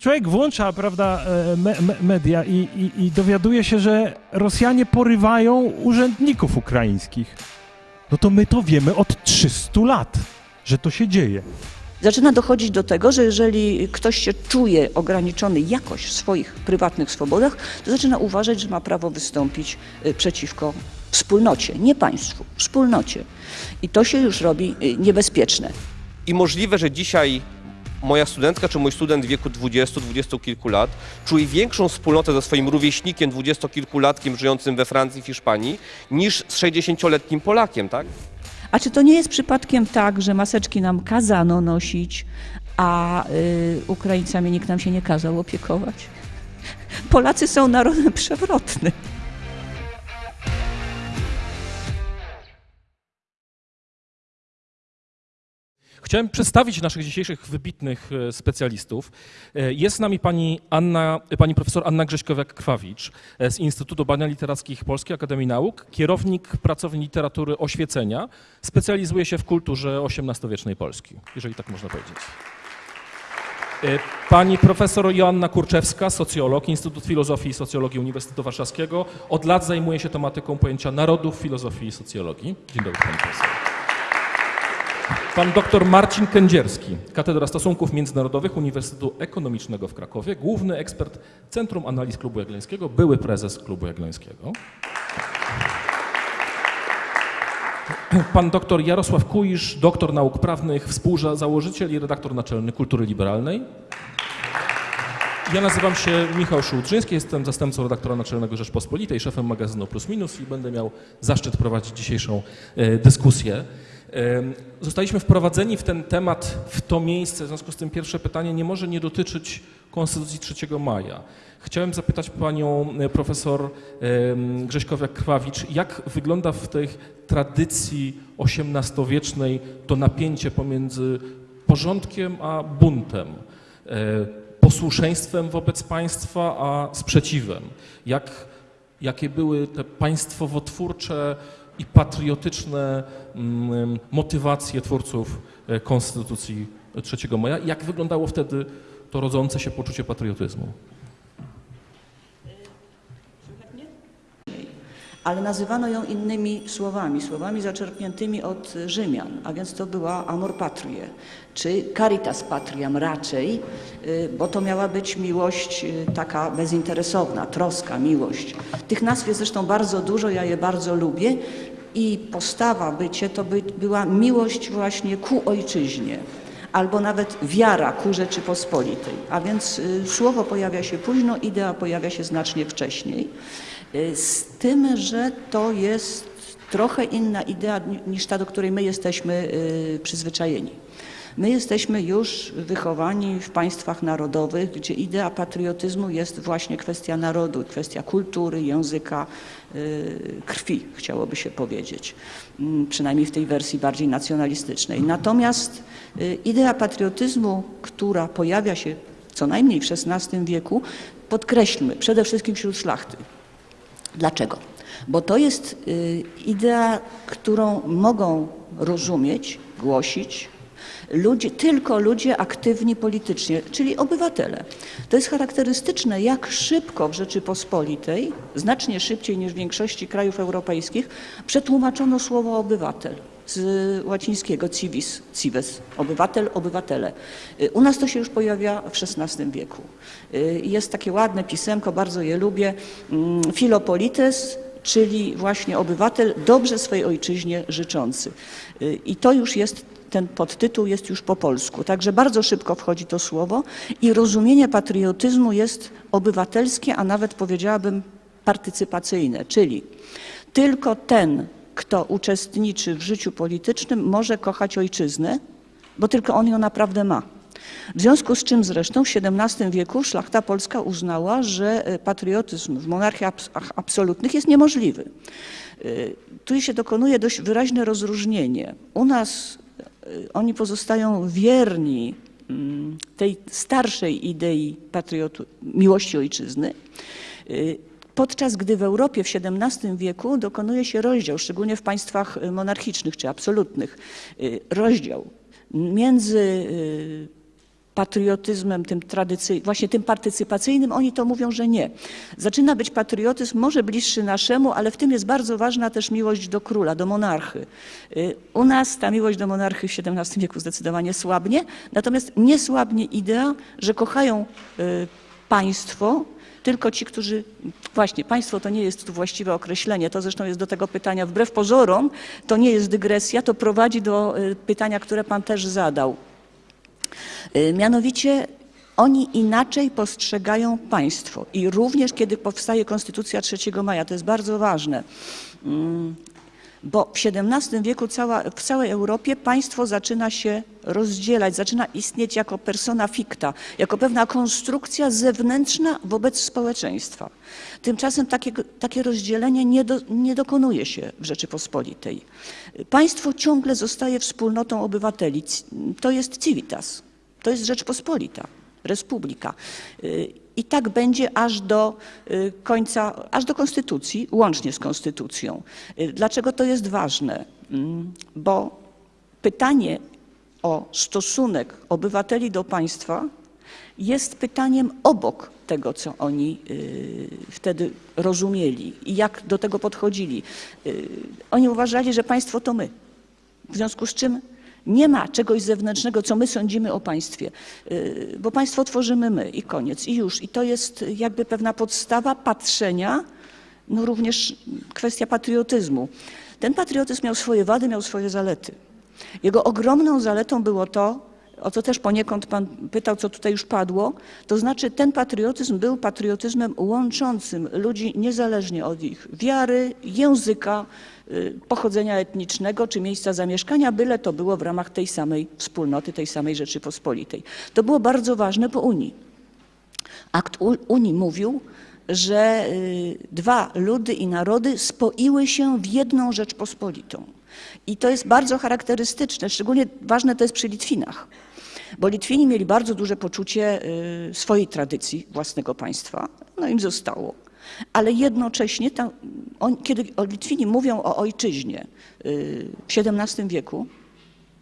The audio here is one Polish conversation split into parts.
człowiek włącza, prawda, e, me, me, media i, i, i dowiaduje się, że Rosjanie porywają urzędników ukraińskich. No to my to wiemy od 300 lat, że to się dzieje. Zaczyna dochodzić do tego, że jeżeli ktoś się czuje ograniczony jakoś w swoich prywatnych swobodach, to zaczyna uważać, że ma prawo wystąpić y, przeciwko wspólnocie, nie państwu, wspólnocie. I to się już robi y, niebezpieczne. I możliwe, że dzisiaj moja studentka czy mój student w wieku 20-20 kilku lat czuje większą wspólnotę ze swoim rówieśnikiem, dwudziestokilkulatkiem żyjącym we Francji, w Hiszpanii, niż z 60-letnim Polakiem, tak? A czy to nie jest przypadkiem tak, że maseczki nam kazano nosić, a y, Ukraińcami nikt nam się nie kazał opiekować? Polacy są narodem przewrotnym. Chciałem przedstawić naszych dzisiejszych wybitnych e, specjalistów. E, Jest z nami pani, Anna, pani profesor Anna Grześkowiak-Kwawicz e, z Instytutu Badań Literackich Polskiej Akademii Nauk, kierownik pracowni literatury oświecenia, specjalizuje się w kulturze XVIII-wiecznej Polski, jeżeli tak można powiedzieć. E, Pani profesor Joanna Kurczewska, socjolog, Instytut Filozofii i Socjologii Uniwersytetu Warszawskiego. Od lat zajmuje się tematyką pojęcia narodów, filozofii i socjologii. Dzień dobry, pani profesor. Pan dr Marcin Kędzierski, Katedra Stosunków Międzynarodowych Uniwersytetu Ekonomicznego w Krakowie, główny ekspert Centrum Analiz Klubu Jagiellońskiego, były prezes Klubu Jagiellońskiego. Pan dr Jarosław Kuisz, doktor nauk prawnych, współzałożyciel i redaktor naczelny Kultury Liberalnej. Ja nazywam się Michał Szułdrzyński, jestem zastępcą redaktora naczelnego Rzeczpospolitej, szefem magazynu Plus Minus i będę miał zaszczyt prowadzić dzisiejszą e, dyskusję. Zostaliśmy wprowadzeni w ten temat, w to miejsce, w związku z tym pierwsze pytanie nie może nie dotyczyć Konstytucji 3 maja. Chciałem zapytać panią e, profesor Grześkowiak-Krwawicz, jak wygląda w tej tradycji XVIII-wiecznej to napięcie pomiędzy porządkiem a buntem, e, posłuszeństwem wobec państwa a sprzeciwem. Jak, jakie były te państwowotwórcze i patriotyczne mm, motywacje twórców e, Konstytucji 3 maja? Jak wyglądało wtedy to rodzące się poczucie patriotyzmu? Ale nazywano ją innymi słowami, słowami zaczerpniętymi od Rzymian, a więc to była amor patriae, czy caritas patriam raczej, y, bo to miała być miłość y, taka bezinteresowna, troska, miłość. Tych nazw jest zresztą bardzo dużo, ja je bardzo lubię i postawa bycie to by, była miłość właśnie ku ojczyźnie albo nawet wiara ku Rzeczypospolitej. A więc y, słowo pojawia się późno, idea pojawia się znacznie wcześniej. Y, Z tym, że to jest trochę inna idea ni- niż ta, do której my jesteśmy y, przyzwyczajeni. My jesteśmy już wychowani w państwach narodowych, gdzie idea patriotyzmu jest właśnie kwestia narodu, kwestia kultury, języka, y, krwi, chciałoby się powiedzieć. Mm, Przynajmniej w tej wersji bardziej nacjonalistycznej. Natomiast idea patriotyzmu, która pojawia się co najmniej w XVI wieku, podkreślmy, przede wszystkim wśród szlachty. Dlaczego? Bo to jest y, idea, którą mogą rozumieć, głosić ludzie, tylko ludzie aktywni politycznie, czyli obywatele. To jest charakterystyczne, jak szybko w Rzeczypospolitej, znacznie szybciej niż w większości krajów europejskich, przetłumaczono słowo obywatel z łacińskiego civis, cives, obywatel, obywatele. Y, U nas to się już pojawia w XVI wieku. Y, Jest takie ładne pisemko, bardzo je lubię, mm, Filopolites, czyli właśnie obywatel dobrze swojej ojczyźnie życzący. Y, I to już jest, ten podtytuł jest już po polsku. Także bardzo szybko wchodzi to słowo i rozumienie patriotyzmu jest obywatelskie, a nawet powiedziałabym partycypacyjne, czyli tylko ten, kto uczestniczy w życiu politycznym, może kochać ojczyznę, bo tylko on ją naprawdę ma. W związku z czym zresztą w XVII wieku szlachta polska uznała, że e, patriotyzm w monarchiach abs- absolutnych jest niemożliwy. Y, Tu się dokonuje dość wyraźne rozróżnienie. U nas y, oni pozostają wierni mm, tej starszej idei patriotu, miłości ojczyzny, podczas gdy w Europie w XVII wieku dokonuje się rozdział, szczególnie w państwach y, monarchicznych czy absolutnych, y, rozdział między y, patriotyzmem, tym właśnie tym partycypacyjnym, oni to mówią, że nie. Zaczyna być patriotyzm może bliższy naszemu, ale w tym jest bardzo ważna też miłość do króla, do monarchy. U nas ta miłość do monarchy w XVII wieku zdecydowanie słabnie, natomiast nie słabnie idea, że kochają państwo, tylko ci, którzy, właśnie, państwo to nie jest tu właściwe określenie, to zresztą jest do tego pytania, wbrew pozorom, to nie jest dygresja, to prowadzi do y, pytania, które pan też zadał. Y, Mianowicie oni inaczej postrzegają państwo i również kiedy powstaje Konstytucja 3 maja, to jest bardzo ważne, mm, bo w XVII wieku cała, w całej Europie państwo zaczyna się rozdzielać, zaczyna istnieć jako persona ficta, jako pewna konstrukcja zewnętrzna wobec społeczeństwa. Tymczasem takiego, takie rozdzielenie nie, do, nie dokonuje się w Rzeczypospolitej. Państwo ciągle zostaje wspólnotą obywateli. To jest civitas, to jest Rzeczpospolita, Republika. I tak będzie aż do y, końca, aż do konstytucji, łącznie z konstytucją. Y, Dlaczego to jest ważne? Mm, Bo pytanie o stosunek obywateli do państwa jest pytaniem obok tego, co oni y, wtedy rozumieli i jak do tego podchodzili. Oni uważali, że państwo to my. W związku z czym nie ma czegoś zewnętrznego, co my sądzimy o państwie, y, bo państwo tworzymy my i koniec, i już. I to jest jakby pewna podstawa patrzenia, no również kwestia patriotyzmu. Ten patriotyzm miał swoje wady, miał swoje zalety. Jego ogromną zaletą było to, o co też poniekąd Pan pytał, co tutaj już padło, to znaczy ten patriotyzm był patriotyzmem łączącym ludzi niezależnie od ich wiary, języka, pochodzenia etnicznego czy miejsca zamieszkania, byle to było w ramach tej samej wspólnoty, tej samej Rzeczypospolitej. To było bardzo ważne po Unii. Akt Unii mówił, że y, dwa ludy i narody spoiły się w jedną Rzeczpospolitą. I to jest bardzo charakterystyczne, szczególnie ważne to jest przy Litwinach, bo Litwini mieli bardzo duże poczucie y, swojej tradycji własnego państwa, no im zostało. Ale jednocześnie, tam, on, kiedy Litwini mówią o ojczyźnie y, w XVII wieku,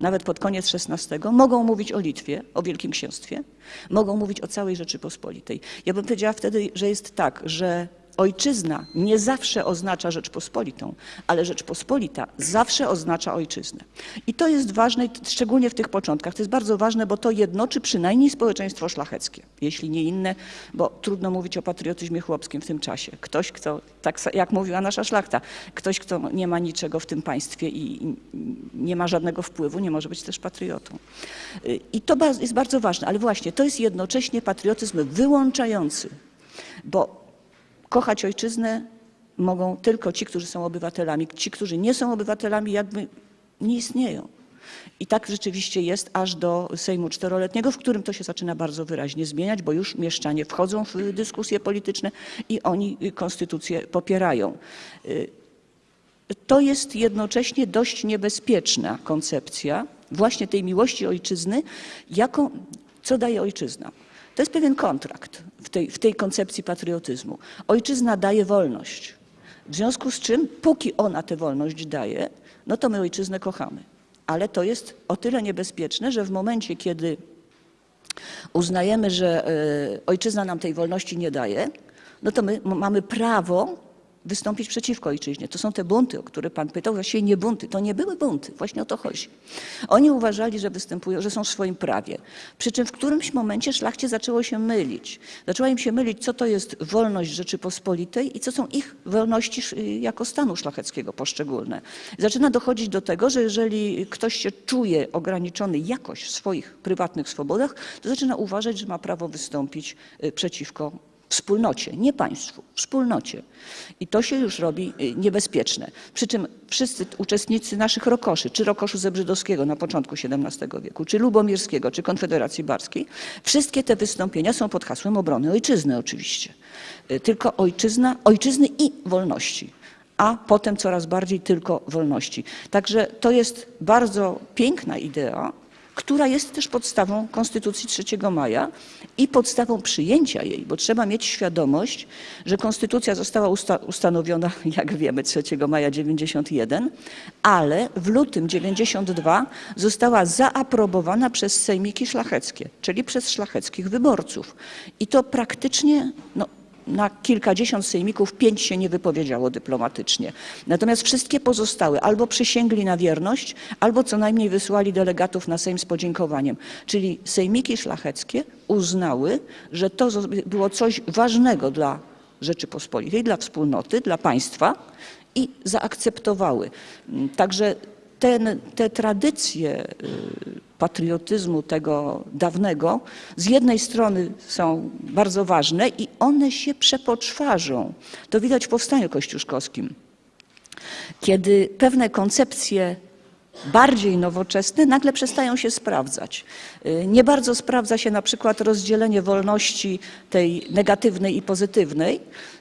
nawet pod koniec XVI, mogą mówić o Litwie, o Wielkim Księstwie, mogą mówić o całej Rzeczypospolitej. Ja bym powiedziała wtedy, że jest tak, że ojczyzna nie zawsze oznacza Rzeczpospolitą, ale Rzeczpospolita zawsze oznacza ojczyznę. I to jest ważne, szczególnie w tych początkach. To jest bardzo ważne, bo to jednoczy przynajmniej społeczeństwo szlacheckie, jeśli nie inne, bo trudno mówić o patriotyzmie chłopskim w tym czasie. Ktoś, kto, tak jak mówiła nasza szlachta, ktoś, kto nie ma niczego w tym państwie i nie ma żadnego wpływu, nie może być też patriotą. Y, I to jest bardzo ważne, ale właśnie to jest jednocześnie patriotyzm wyłączający, bo kochać ojczyznę mogą tylko ci, którzy są obywatelami. Ci, którzy nie są obywatelami, jakby nie istnieją. I tak rzeczywiście jest aż do Sejmu Czteroletniego, w którym to się zaczyna bardzo wyraźnie zmieniać, bo już mieszczanie wchodzą w dyskusje polityczne i oni konstytucję popierają. To jest jednocześnie dość niebezpieczna koncepcja właśnie tej miłości ojczyzny, jaką, co daje ojczyzna. To jest pewien kontrakt w tej, w tej koncepcji patriotyzmu. Ojczyzna daje wolność. W związku z czym, póki ona tę wolność daje, no to my ojczyznę kochamy. Ale to jest o tyle niebezpieczne, że w momencie, kiedy uznajemy, że e, ojczyzna nam tej wolności nie daje, no to my mamy prawo wystąpić przeciwko ojczyźnie. To są te bunty, o które pan pytał, właściwie nie bunty, to nie były bunty, właśnie o to chodzi. Oni uważali, że występują, że są w swoim prawie. Przy czym w którymś momencie szlachcie zaczęło się mylić. Zaczęła im się mylić, co to jest wolność Rzeczypospolitej i co są ich wolności sz- jako stanu szlacheckiego poszczególne. Zaczyna dochodzić do tego, że jeżeli ktoś się czuje ograniczony jakoś w swoich prywatnych swobodach, to zaczyna uważać, że ma prawo wystąpić y, przeciwko wspólnocie, nie państwu, wspólnocie. I to się już robi y, niebezpieczne. Przy czym wszyscy uczestnicy naszych rokoszy, czy rokoszu Zebrzydowskiego na początku XVII wieku, czy Lubomirskiego, czy Konfederacji Barskiej, wszystkie te wystąpienia są pod hasłem obrony ojczyzny oczywiście. Y, Tylko ojczyzna, ojczyzny i wolności a potem coraz bardziej tylko wolności. Także to jest bardzo piękna idea, która jest też podstawą Konstytucji 3 maja i podstawą przyjęcia jej, bo trzeba mieć świadomość, że Konstytucja została usta ustanowiona, jak wiemy, 3 maja 91, ale w lutym 92 została zaaprobowana przez sejmiki szlacheckie, czyli przez szlacheckich wyborców. I to praktycznie no, na kilkadziesiąt sejmików pięć się nie wypowiedziało dyplomatycznie. Natomiast wszystkie pozostałe albo przysięgli na wierność, albo co najmniej wysłali delegatów na Sejm z podziękowaniem. Czyli sejmiki szlacheckie uznały, że to było coś ważnego dla Rzeczypospolitej, dla wspólnoty, dla państwa i zaakceptowały. Także ten, te tradycje y, patriotyzmu tego dawnego z jednej strony są bardzo ważne i one się przepoczwarzą. To widać w powstaniu kościuszkowskim, kiedy pewne koncepcje bardziej nowoczesne nagle przestają się sprawdzać. Y, Nie bardzo sprawdza się na przykład rozdzielenie wolności tej negatywnej i pozytywnej,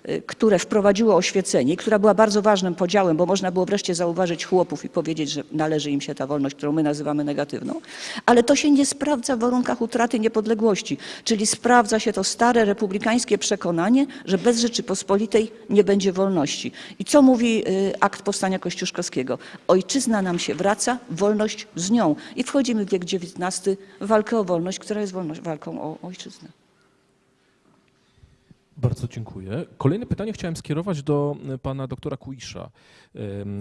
y, które wprowadziło oświecenie, która była bardzo ważnym podziałem, bo można było wreszcie zauważyć chłopów i powiedzieć, że należy im się ta wolność, którą my nazywamy negatywną, ale to się nie sprawdza w warunkach utraty niepodległości, czyli sprawdza się to stare republikańskie przekonanie, że bez Rzeczypospolitej nie będzie wolności. I co mówi y, akt powstania kościuszkowskiego? Ojczyzna nam się wraca, wolność z nią. I wchodzimy w wiek XIX walkę o wolność, która jest wolność, walką o ojczyznę. Bardzo dziękuję. Kolejne pytanie chciałem skierować do e, pana doktora Kuisza.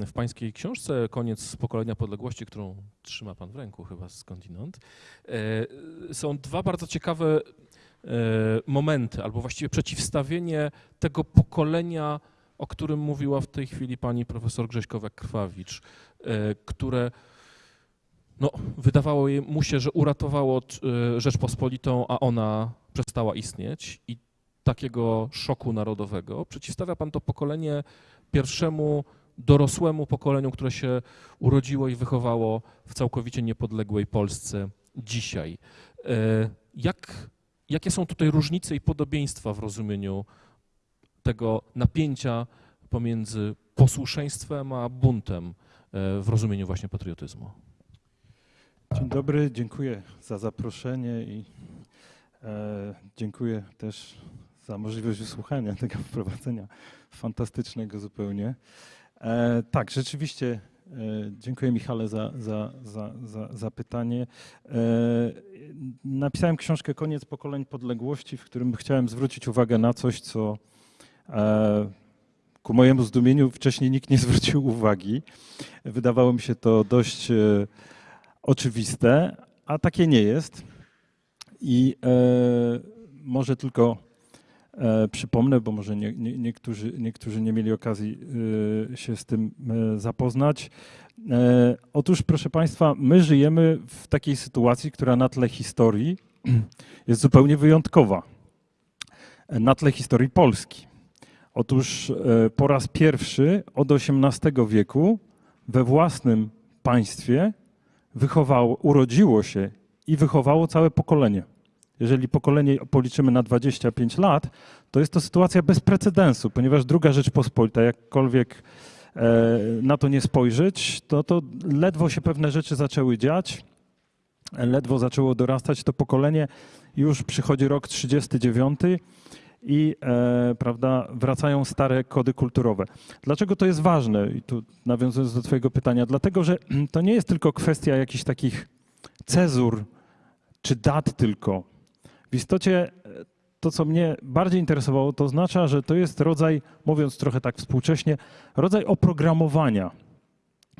W pańskiej książce Koniec pokolenia podległości, którą trzyma pan w ręku chyba skądinąd, e, są dwa bardzo ciekawe e, momenty, albo właściwie przeciwstawienie tego pokolenia, o którym mówiła w tej chwili pani profesor Grześkowa-Krwawicz, które no, wydawało mu się, że uratowało e, Rzeczpospolitą, a ona przestała istnieć i takiego szoku narodowego. Przeciwstawia pan to pokolenie pierwszemu dorosłemu pokoleniu, które się urodziło i wychowało w całkowicie niepodległej Polsce dzisiaj. E, Jak, jakie są tutaj różnice i podobieństwa w rozumieniu tego napięcia pomiędzy posłuszeństwem a buntem e, w rozumieniu właśnie patriotyzmu? Dzień dobry, dziękuję za zaproszenie i e, dziękuję też za możliwość wysłuchania tego wprowadzenia fantastycznego zupełnie. E, tak, rzeczywiście e, dziękuję Michale za, za, za, za, za pytanie. E, napisałem książkę Koniec pokoleń podległości, w którym chciałem zwrócić uwagę na coś, co e, ku mojemu zdumieniu wcześniej nikt nie zwrócił uwagi. Wydawało mi się to dość e, oczywiste, a takie nie jest. I e, może tylko e, przypomnę, bo może nie, nie, niektórzy, niektórzy nie mieli okazji się z tym zapoznać. Otóż, proszę Państwa, my żyjemy w takiej sytuacji, która na tle historii jest zupełnie wyjątkowa. Na tle historii Polski. Otóż e, po raz pierwszy od XVIII wieku we własnym państwie wychowało, urodziło się i wychowało całe pokolenie. Jeżeli pokolenie policzymy na 25 lat, to jest to sytuacja bez precedensu, ponieważ druga Rzeczpospolita, jakkolwiek e, na to nie spojrzeć, to, to ledwo się pewne rzeczy zaczęły dziać, ledwo zaczęło dorastać to pokolenie, już przychodzi rok 39 i e, prawda, wracają stare kody kulturowe. Dlaczego to jest ważne? I tu nawiązując do Twojego pytania, dlatego że to nie jest tylko kwestia jakichś takich cezur czy dat tylko. W istocie e, to, co mnie bardziej interesowało, to oznacza, że to jest rodzaj, mówiąc trochę tak współcześnie, rodzaj oprogramowania.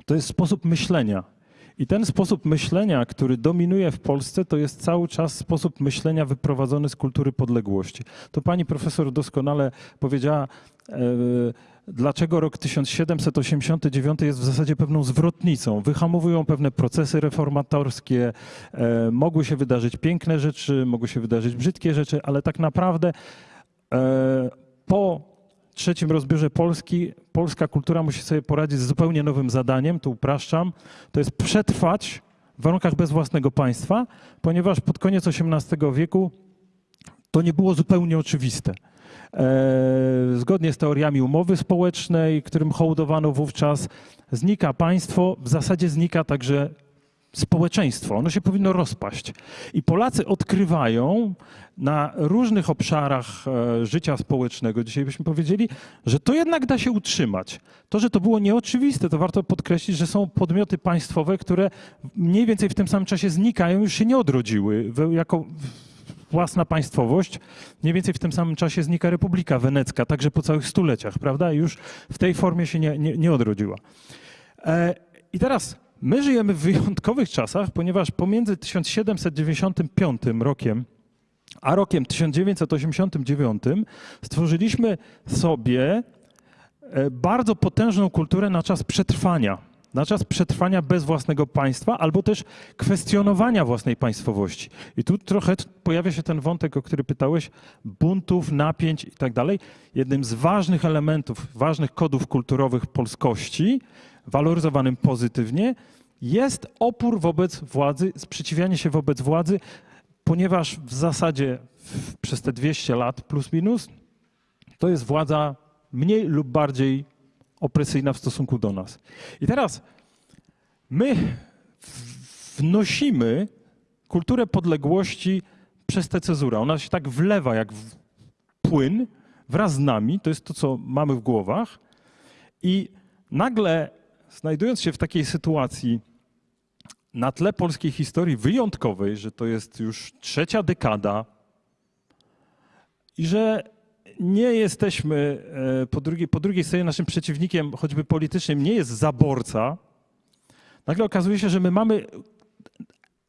To jest sposób myślenia. I ten sposób myślenia, który dominuje w Polsce, to jest cały czas sposób myślenia wyprowadzony z kultury podległości. To pani profesor doskonale powiedziała, e, dlaczego rok 1789 jest w zasadzie pewną zwrotnicą. Wyhamowują pewne procesy reformatorskie, e, mogły się wydarzyć piękne rzeczy, mogły się wydarzyć brzydkie rzeczy, ale tak naprawdę e, po trzecim rozbiorze Polski polska kultura musi sobie poradzić z zupełnie nowym zadaniem, tu upraszczam, to jest przetrwać w warunkach bez własnego państwa, ponieważ pod koniec XVIII wieku to nie było zupełnie oczywiste. E, zgodnie z teoriami umowy społecznej, którym hołdowano wówczas, znika państwo, w zasadzie znika także społeczeństwo, ono się powinno rozpaść. I Polacy odkrywają na różnych obszarach e, życia społecznego, dzisiaj byśmy powiedzieli, że to jednak da się utrzymać. To, że to było nieoczywiste, to warto podkreślić, że są podmioty państwowe, które mniej więcej w tym samym czasie znikają, już się nie odrodziły jako własna państwowość. Mniej więcej w tym samym czasie znika Republika Wenecka, także po całych stuleciach, prawda? Już w tej formie się nie, nie, nie odrodziła. E, I teraz my żyjemy w wyjątkowych czasach, ponieważ pomiędzy 1795 rokiem a rokiem 1989 stworzyliśmy sobie e, bardzo potężną kulturę na czas przetrwania. Na czas przetrwania bez własnego państwa, albo też kwestionowania własnej państwowości. I tu trochę pojawia się ten wątek, o który pytałeś, buntów, napięć i tak dalej. Jednym z ważnych elementów, ważnych kodów kulturowych polskości, waloryzowanym pozytywnie, jest opór wobec władzy, sprzeciwianie się wobec władzy, ponieważ w zasadzie w, przez te 200 lat plus minus to jest władza mniej lub bardziej opresyjna w stosunku do nas. I teraz my wnosimy kulturę podległości przez tę cezurę. Ona się tak wlewa jak płyn wraz z nami, to jest to, co mamy w głowach. I nagle, znajdując się w takiej sytuacji, na tle polskiej historii wyjątkowej, że to jest już trzecia dekada i że nie jesteśmy, e, po drugiej, po drugiej stronie naszym przeciwnikiem, choćby politycznym, nie jest zaborca, nagle okazuje się, że my mamy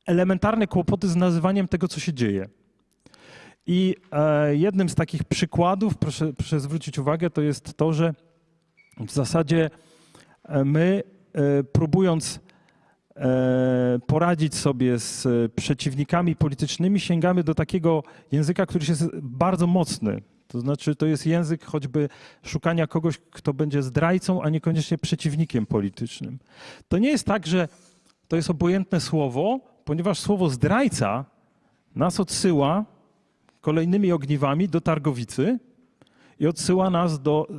elementarne kłopoty z nazywaniem tego, co się dzieje. I e, jednym z takich przykładów, proszę, proszę zwrócić uwagę, to jest to, że w zasadzie my, e, próbując e, poradzić sobie z e, przeciwnikami politycznymi, sięgamy do takiego języka, który jest bardzo mocny. To znaczy, to jest język choćby szukania kogoś, kto będzie zdrajcą, a niekoniecznie przeciwnikiem politycznym. To nie jest tak, że to jest obojętne słowo, ponieważ słowo zdrajca nas odsyła kolejnymi ogniwami do Targowicy i odsyła nas do, e,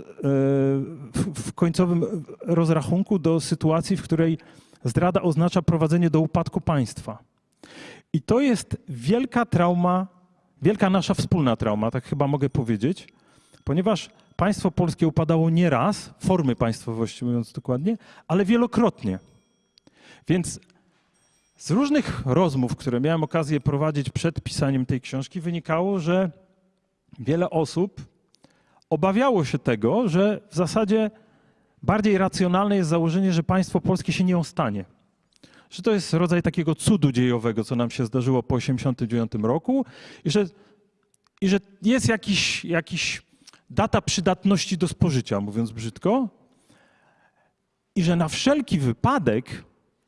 w, końcowym rozrachunku do sytuacji, w której zdrada oznacza prowadzenie do upadku państwa. I to jest wielka trauma, wielka nasza wspólna trauma, tak chyba mogę powiedzieć, ponieważ państwo polskie upadało nie raz, formy państwowości mówiąc dokładnie, ale wielokrotnie. Więc z różnych rozmów, które miałem okazję prowadzić przed pisaniem tej książki, wynikało, że wiele osób obawiało się tego, że w zasadzie bardziej racjonalne jest założenie, że państwo polskie się nie ostanie. Że to jest rodzaj takiego cudu dziejowego, co nam się zdarzyło po 1989 roku i że, i że jest jakiś, jakiś data przydatności do spożycia, mówiąc brzydko, i że na wszelki wypadek,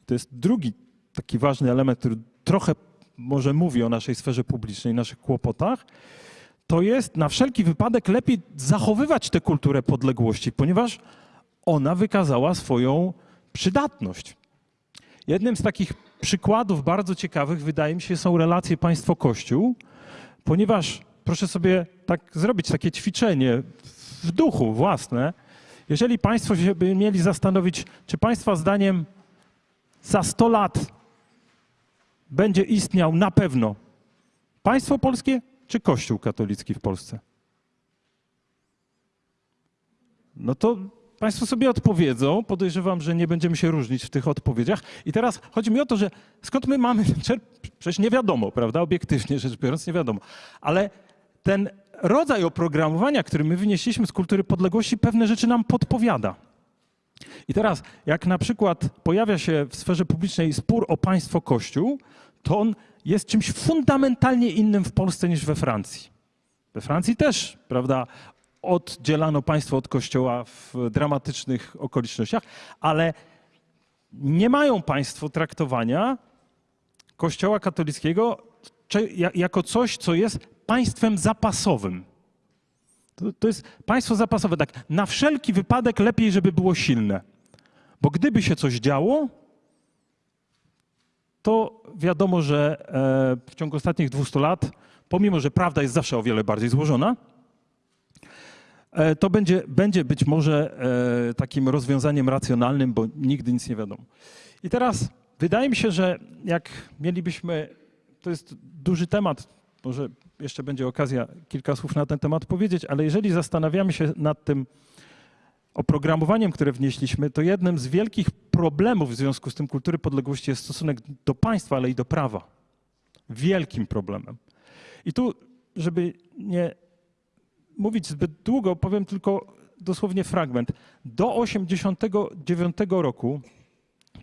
to jest drugi taki ważny element, który trochę może mówi o naszej sferze publicznej, naszych kłopotach, to jest na wszelki wypadek lepiej zachowywać tę kulturę podległości, ponieważ ona wykazała swoją przydatność. Jednym z takich przykładów bardzo ciekawych, wydaje mi się, są relacje państwo-kościół, ponieważ proszę sobie tak zrobić takie ćwiczenie w duchu własne. Jeżeli Państwo się by mieli zastanowić, czy Państwa zdaniem za 100 lat będzie istniał na pewno państwo polskie czy Kościół katolicki w Polsce? No to Państwo sobie odpowiedzą. Podejrzewam, że nie będziemy się różnić w tych odpowiedziach. I teraz chodzi mi o to, że skąd my mamy. Przecież nie wiadomo, prawda? Obiektywnie rzecz biorąc, nie wiadomo. Ale ten rodzaj oprogramowania, który my wynieśliśmy z kultury podległości, pewne rzeczy nam podpowiada. I teraz, jak na przykład pojawia się w sferze publicznej spór o państwo-kościół, to on jest czymś fundamentalnie innym w Polsce niż we Francji. We Francji też, prawda, oddzielano państwo od kościoła w dramatycznych okolicznościach, ale nie mają państwo traktowania kościoła katolickiego jako coś, co jest państwem zapasowym. To, to jest państwo zapasowe, tak, na wszelki wypadek lepiej, żeby było silne. Bo gdyby się coś działo, to wiadomo, że e, w ciągu ostatnich 200 lat, pomimo że prawda jest zawsze o wiele bardziej złożona, e, to będzie, będzie być może e, takim rozwiązaniem racjonalnym, bo nigdy nic nie wiadomo. I teraz wydaje mi się, że jak mielibyśmy, to jest duży temat, może jeszcze będzie okazja kilka słów na ten temat powiedzieć, ale jeżeli zastanawiamy się nad tym oprogramowaniem, które wnieśliśmy, to jednym z wielkich problemów w związku z tym kultury podległości jest stosunek do państwa, ale i do prawa. Wielkim problemem. I tu, żeby nie mówić zbyt długo, powiem tylko dosłownie fragment. Do 89 roku,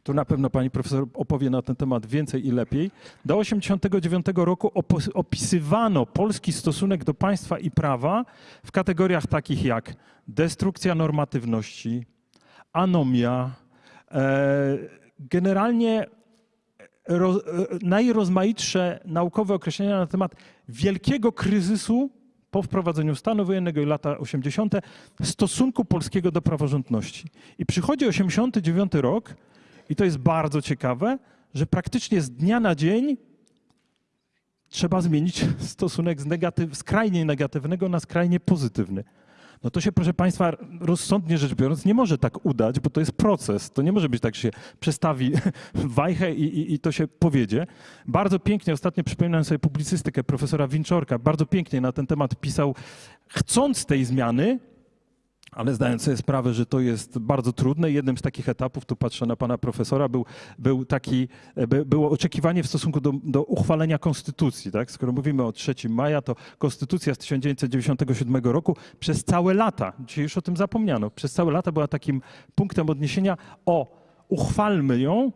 tu na pewno pani profesor opowie na ten temat więcej i lepiej, do 89 roku opisywano polski stosunek do państwa i prawa w kategoriach takich jak destrukcja normatywności, anomia, e, generalnie e, najrozmaitsze naukowe określenia na temat wielkiego kryzysu po wprowadzeniu stanu wojennego i lata 80. stosunku polskiego do praworządności. I przychodzi 89 rok i to jest bardzo ciekawe, że praktycznie z dnia na dzień trzeba zmienić stosunek z negatyw, skrajnie negatywnego na skrajnie pozytywny. No to się, proszę Państwa, rozsądnie rzecz biorąc, nie może tak udać, bo to jest proces. To nie może być tak, że się przestawi wajchę i, i, i to się powiedzie. Bardzo pięknie, ostatnio przypominałem sobie publicystykę profesora Winczorka, bardzo pięknie na ten temat pisał, chcąc tej zmiany, ale zdając sobie sprawę, że to jest bardzo trudne. Jednym z takich etapów, tu patrzę na pana profesora, był, był taki, by, było oczekiwanie w stosunku do, do uchwalenia konstytucji. Tak? Skoro mówimy o 3 maja, to konstytucja z 1997 roku przez całe lata, dzisiaj już o tym zapomniano, przez całe lata była takim punktem odniesienia o uchwalmy ją,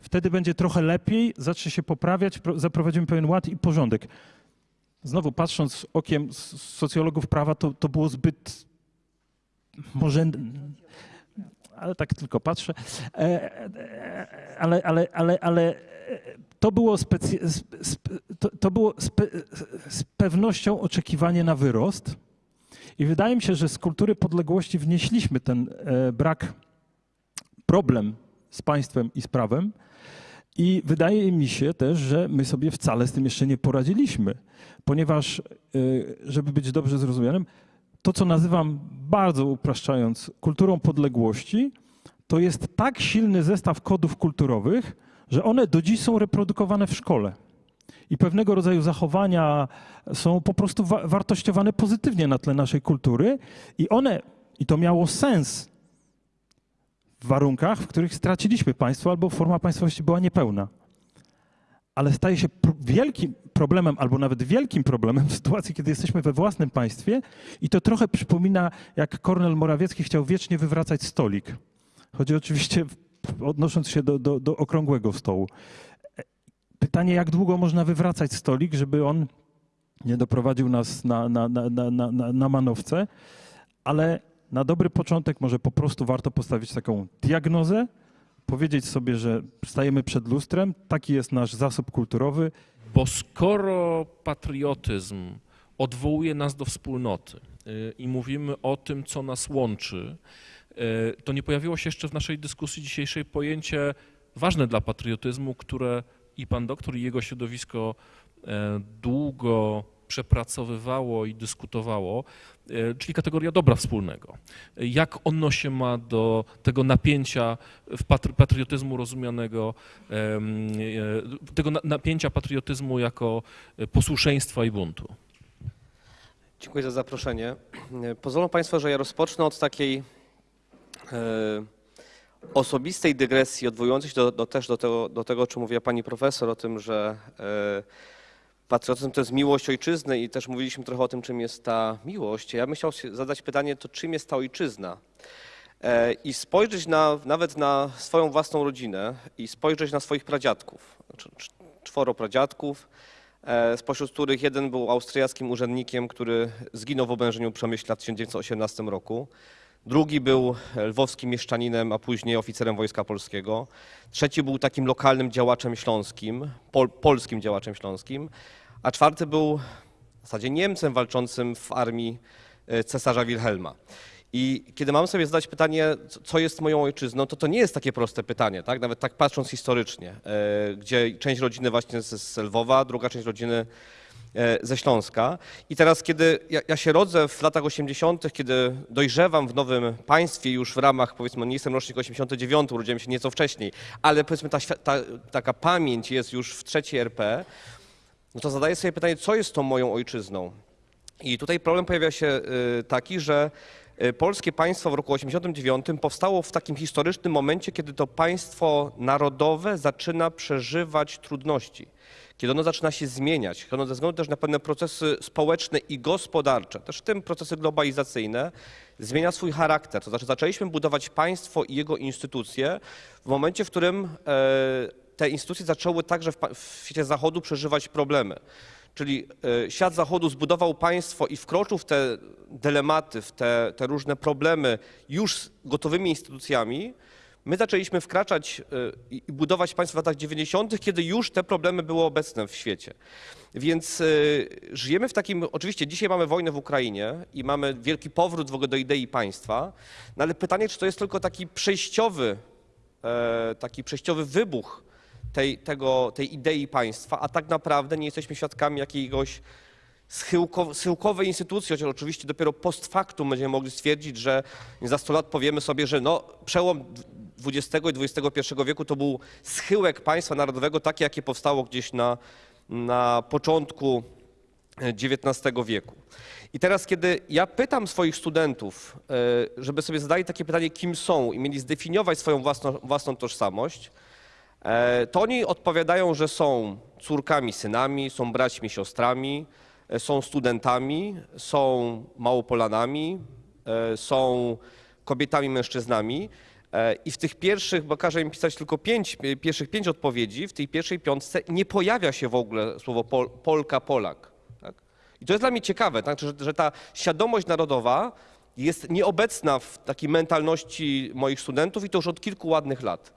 wtedy będzie trochę lepiej, zacznie się poprawiać, pro- zaprowadzimy pewien ład i porządek. Znowu patrząc okiem socjologów prawa, to, to było zbyt może, ale tak tylko patrzę, E, e, ale, ale, ale, ale e, to było, specy, sp- sp- to, było z pewnością oczekiwanie na wyrost i wydaje mi się, że z kultury podległości wnieśliśmy ten brak, problem z państwem i z prawem i wydaje mi się też, że my sobie wcale z tym jeszcze nie poradziliśmy, ponieważ, żeby być dobrze zrozumianym, to, co nazywam bardzo upraszczając kulturą podległości, to jest tak silny zestaw kodów kulturowych, że one do dziś są reprodukowane w szkole. I pewnego rodzaju zachowania są po prostu wa- wartościowane pozytywnie na tle naszej kultury, i one, i to miało sens w warunkach, w których straciliśmy państwo albo forma państwowości była niepełna ale staje się wielkim problemem, albo nawet wielkim problemem w sytuacji, kiedy jesteśmy we własnym państwie i to trochę przypomina, jak Kornel Morawiecki chciał wiecznie wywracać stolik. Chodzi oczywiście, odnosząc się do, do, do okrągłego stołu. E, Pytanie, jak długo można wywracać stolik, żeby on nie doprowadził nas na, na, na, na, na, na- na manowce, ale na dobry początek może po prostu warto postawić taką diagnozę, powiedzieć sobie, że stajemy przed lustrem, taki jest nasz zasób kulturowy, Bo skoro patriotyzm odwołuje nas do wspólnoty y, i mówimy o tym, co nas łączy, y, to nie pojawiło się jeszcze w naszej dyskusji dzisiejszej pojęcie ważne dla patriotyzmu, które i pan doktor, i jego środowisko e, długo przepracowywało i dyskutowało, czyli kategoria dobra wspólnego. Jak ono się ma do tego napięcia w patriotyzmu rozumianego, e, tego na, napięcia patriotyzmu jako e, posłuszeństwa i buntu? Dziękuję za zaproszenie. E, Pozwolą Państwo, że ja rozpocznę od takiej e, osobistej dygresji, odwołującej się do, do, też do tego, do tego, o czym mówiła Pani Profesor, o tym, że e, patriotyzm to jest miłość ojczyzny i też mówiliśmy trochę o tym, czym jest ta miłość. Ja bym chciał zadać pytanie, to czym jest ta ojczyzna? E, I spojrzeć na, nawet na swoją własną rodzinę i spojrzeć na swoich pradziadków, znaczy, cz- czworo pradziadków, e, spośród których jeden był austriackim urzędnikiem, który zginął w oblężeniu Przemyśla w 1918 roku. Drugi był lwowskim mieszczaninem, a później oficerem Wojska Polskiego. Trzeci był takim lokalnym działaczem śląskim, pol, polskim działaczem śląskim. A czwarty był w zasadzie Niemcem walczącym w armii e, cesarza Wilhelma. I kiedy mam sobie zadać pytanie, co- jest moją ojczyzną, to to nie jest takie proste pytanie, tak? Nawet tak patrząc historycznie, e, gdzie część rodziny właśnie z, Lwowa, druga część rodziny ze Śląska. I teraz, kiedy ja, ja się rodzę w latach 80., kiedy dojrzewam w nowym państwie już w ramach, powiedzmy, nie jestem rocznik 89, urodziłem się nieco wcześniej, ale powiedzmy ta, ta, taka pamięć jest już w trzeciej RP, no to zadaję sobie pytanie, co jest tą moją ojczyzną? I tutaj problem pojawia się y, taki, że y, polskie państwo w roku 89 powstało w takim historycznym momencie, kiedy to państwo narodowe zaczyna przeżywać trudności, kiedy ono zaczyna się zmieniać, ono ze względu też na pewne procesy społeczne i gospodarcze, też w tym procesy globalizacyjne, zmienia swój charakter. To znaczy zaczęliśmy budować państwo i jego instytucje w momencie, w którym e, te instytucje zaczęły także w świecie zachodu przeżywać problemy. Czyli e, świat zachodu zbudował państwo i wkroczył w te dylematy, w te, te różne problemy już z gotowymi instytucjami. My zaczęliśmy wkraczać e, i budować państwo w latach 90., kiedy już te problemy były obecne w świecie. Więc e, żyjemy w takim, oczywiście dzisiaj mamy wojnę w Ukrainie i mamy wielki powrót w ogóle do idei państwa, no ale pytanie, czy to jest tylko taki przejściowy, e, taki przejściowy wybuch tej, tego, tej idei państwa, a tak naprawdę nie jesteśmy świadkami jakiegoś schyłko, schyłkowej instytucji, chociaż oczywiście dopiero post factum będziemy mogli stwierdzić, że za 100 lat powiemy sobie, że no, przełom XX i XXI wieku to był schyłek państwa narodowego, takie jakie powstało gdzieś na, na początku XIX wieku. I teraz, kiedy ja pytam swoich studentów, e, żeby sobie zadali takie pytanie, kim są i mieli zdefiniować swoją własną, własną tożsamość, e, to oni odpowiadają, że są córkami, synami, są braćmi, siostrami, e, są studentami, są małopolanami, e, są kobietami, mężczyznami. E, I w tych pierwszych, bo każe im pisać tylko pięć, e, pierwszych pięć odpowiedzi, w tej pierwszej piątce nie pojawia się w ogóle słowo pol, Polka, Polak. Tak? I to jest dla mnie ciekawe, tak? że, że ta świadomość narodowa jest nieobecna w takiej mentalności moich studentów i to już od kilku ładnych lat.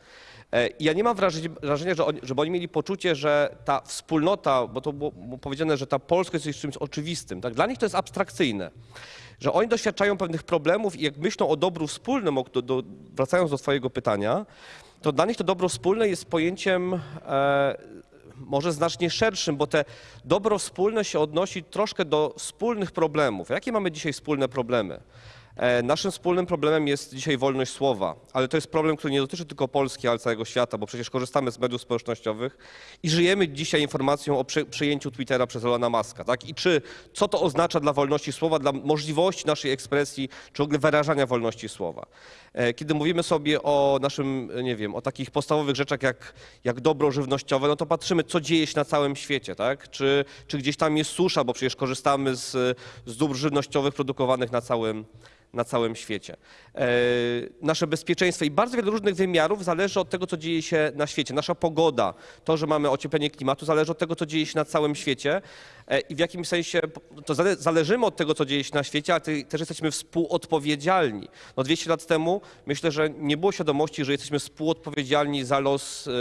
E, i Ja nie mam wrażenia, że oni, żeby oni mieli poczucie, że ta wspólnota, bo to było powiedziane, że ta polskość jest czymś oczywistym. Tak? Dla nich to jest abstrakcyjne. Że oni doświadczają pewnych problemów i jak myślą o dobru wspólnym, wracając do Twojego pytania, to dla nich to dobro wspólne jest pojęciem e, może znacznie szerszym, bo te dobro wspólne się odnosi troszkę do wspólnych problemów. Jakie mamy dzisiaj wspólne problemy? E, Naszym wspólnym problemem jest dzisiaj wolność słowa, ale to jest problem, który nie dotyczy tylko Polski, ale całego świata, bo przecież korzystamy z mediów społecznościowych i żyjemy dzisiaj informacją o prze, przejęciu Twittera przez Elona Muska. Tak? I czy, co to oznacza dla wolności słowa, dla możliwości naszej ekspresji, czy w ogóle wyrażania wolności słowa. E, Kiedy mówimy sobie o naszym, nie wiem, o takich podstawowych rzeczach jak, jak dobro żywnościowe, no to patrzymy, co dzieje się na całym świecie, tak? Czy, czy gdzieś tam jest susza, bo przecież korzystamy z, z dóbr żywnościowych produkowanych na całym, na całym świecie. E, nasze bezpieczeństwo i bardzo wiele różnych wymiarów zależy od tego, co dzieje się na świecie. Nasza pogoda, to, że mamy ocieplenie klimatu, zależy od tego, co dzieje się na całym świecie e, i w jakimś sensie to zale, zależymy od tego, co dzieje się na świecie, ale też jesteśmy współodpowiedzialni. No 200 lat temu myślę, że nie było świadomości, że jesteśmy współodpowiedzialni za los e,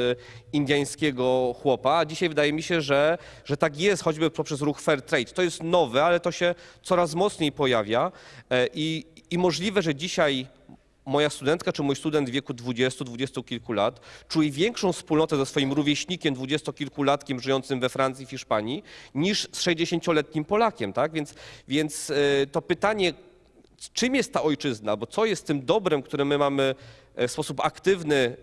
indyjskiego chłopa, a dzisiaj wydaje mi się, że, że tak jest, choćby poprzez ruch Fair Trade. To jest nowe, ale to się coraz mocniej pojawia i, i możliwe, że dzisiaj moja studentka czy mój student w wieku 20, 20 kilku lat czuje większą wspólnotę ze swoim rówieśnikiem dwudziestokilkulatkiem żyjącym we Francji, w Hiszpanii, niż z 60-letnim Polakiem, tak? Więc, więc e, to pytanie, czym jest ta ojczyzna, bo co jest tym dobrem, które my mamy e, w sposób aktywny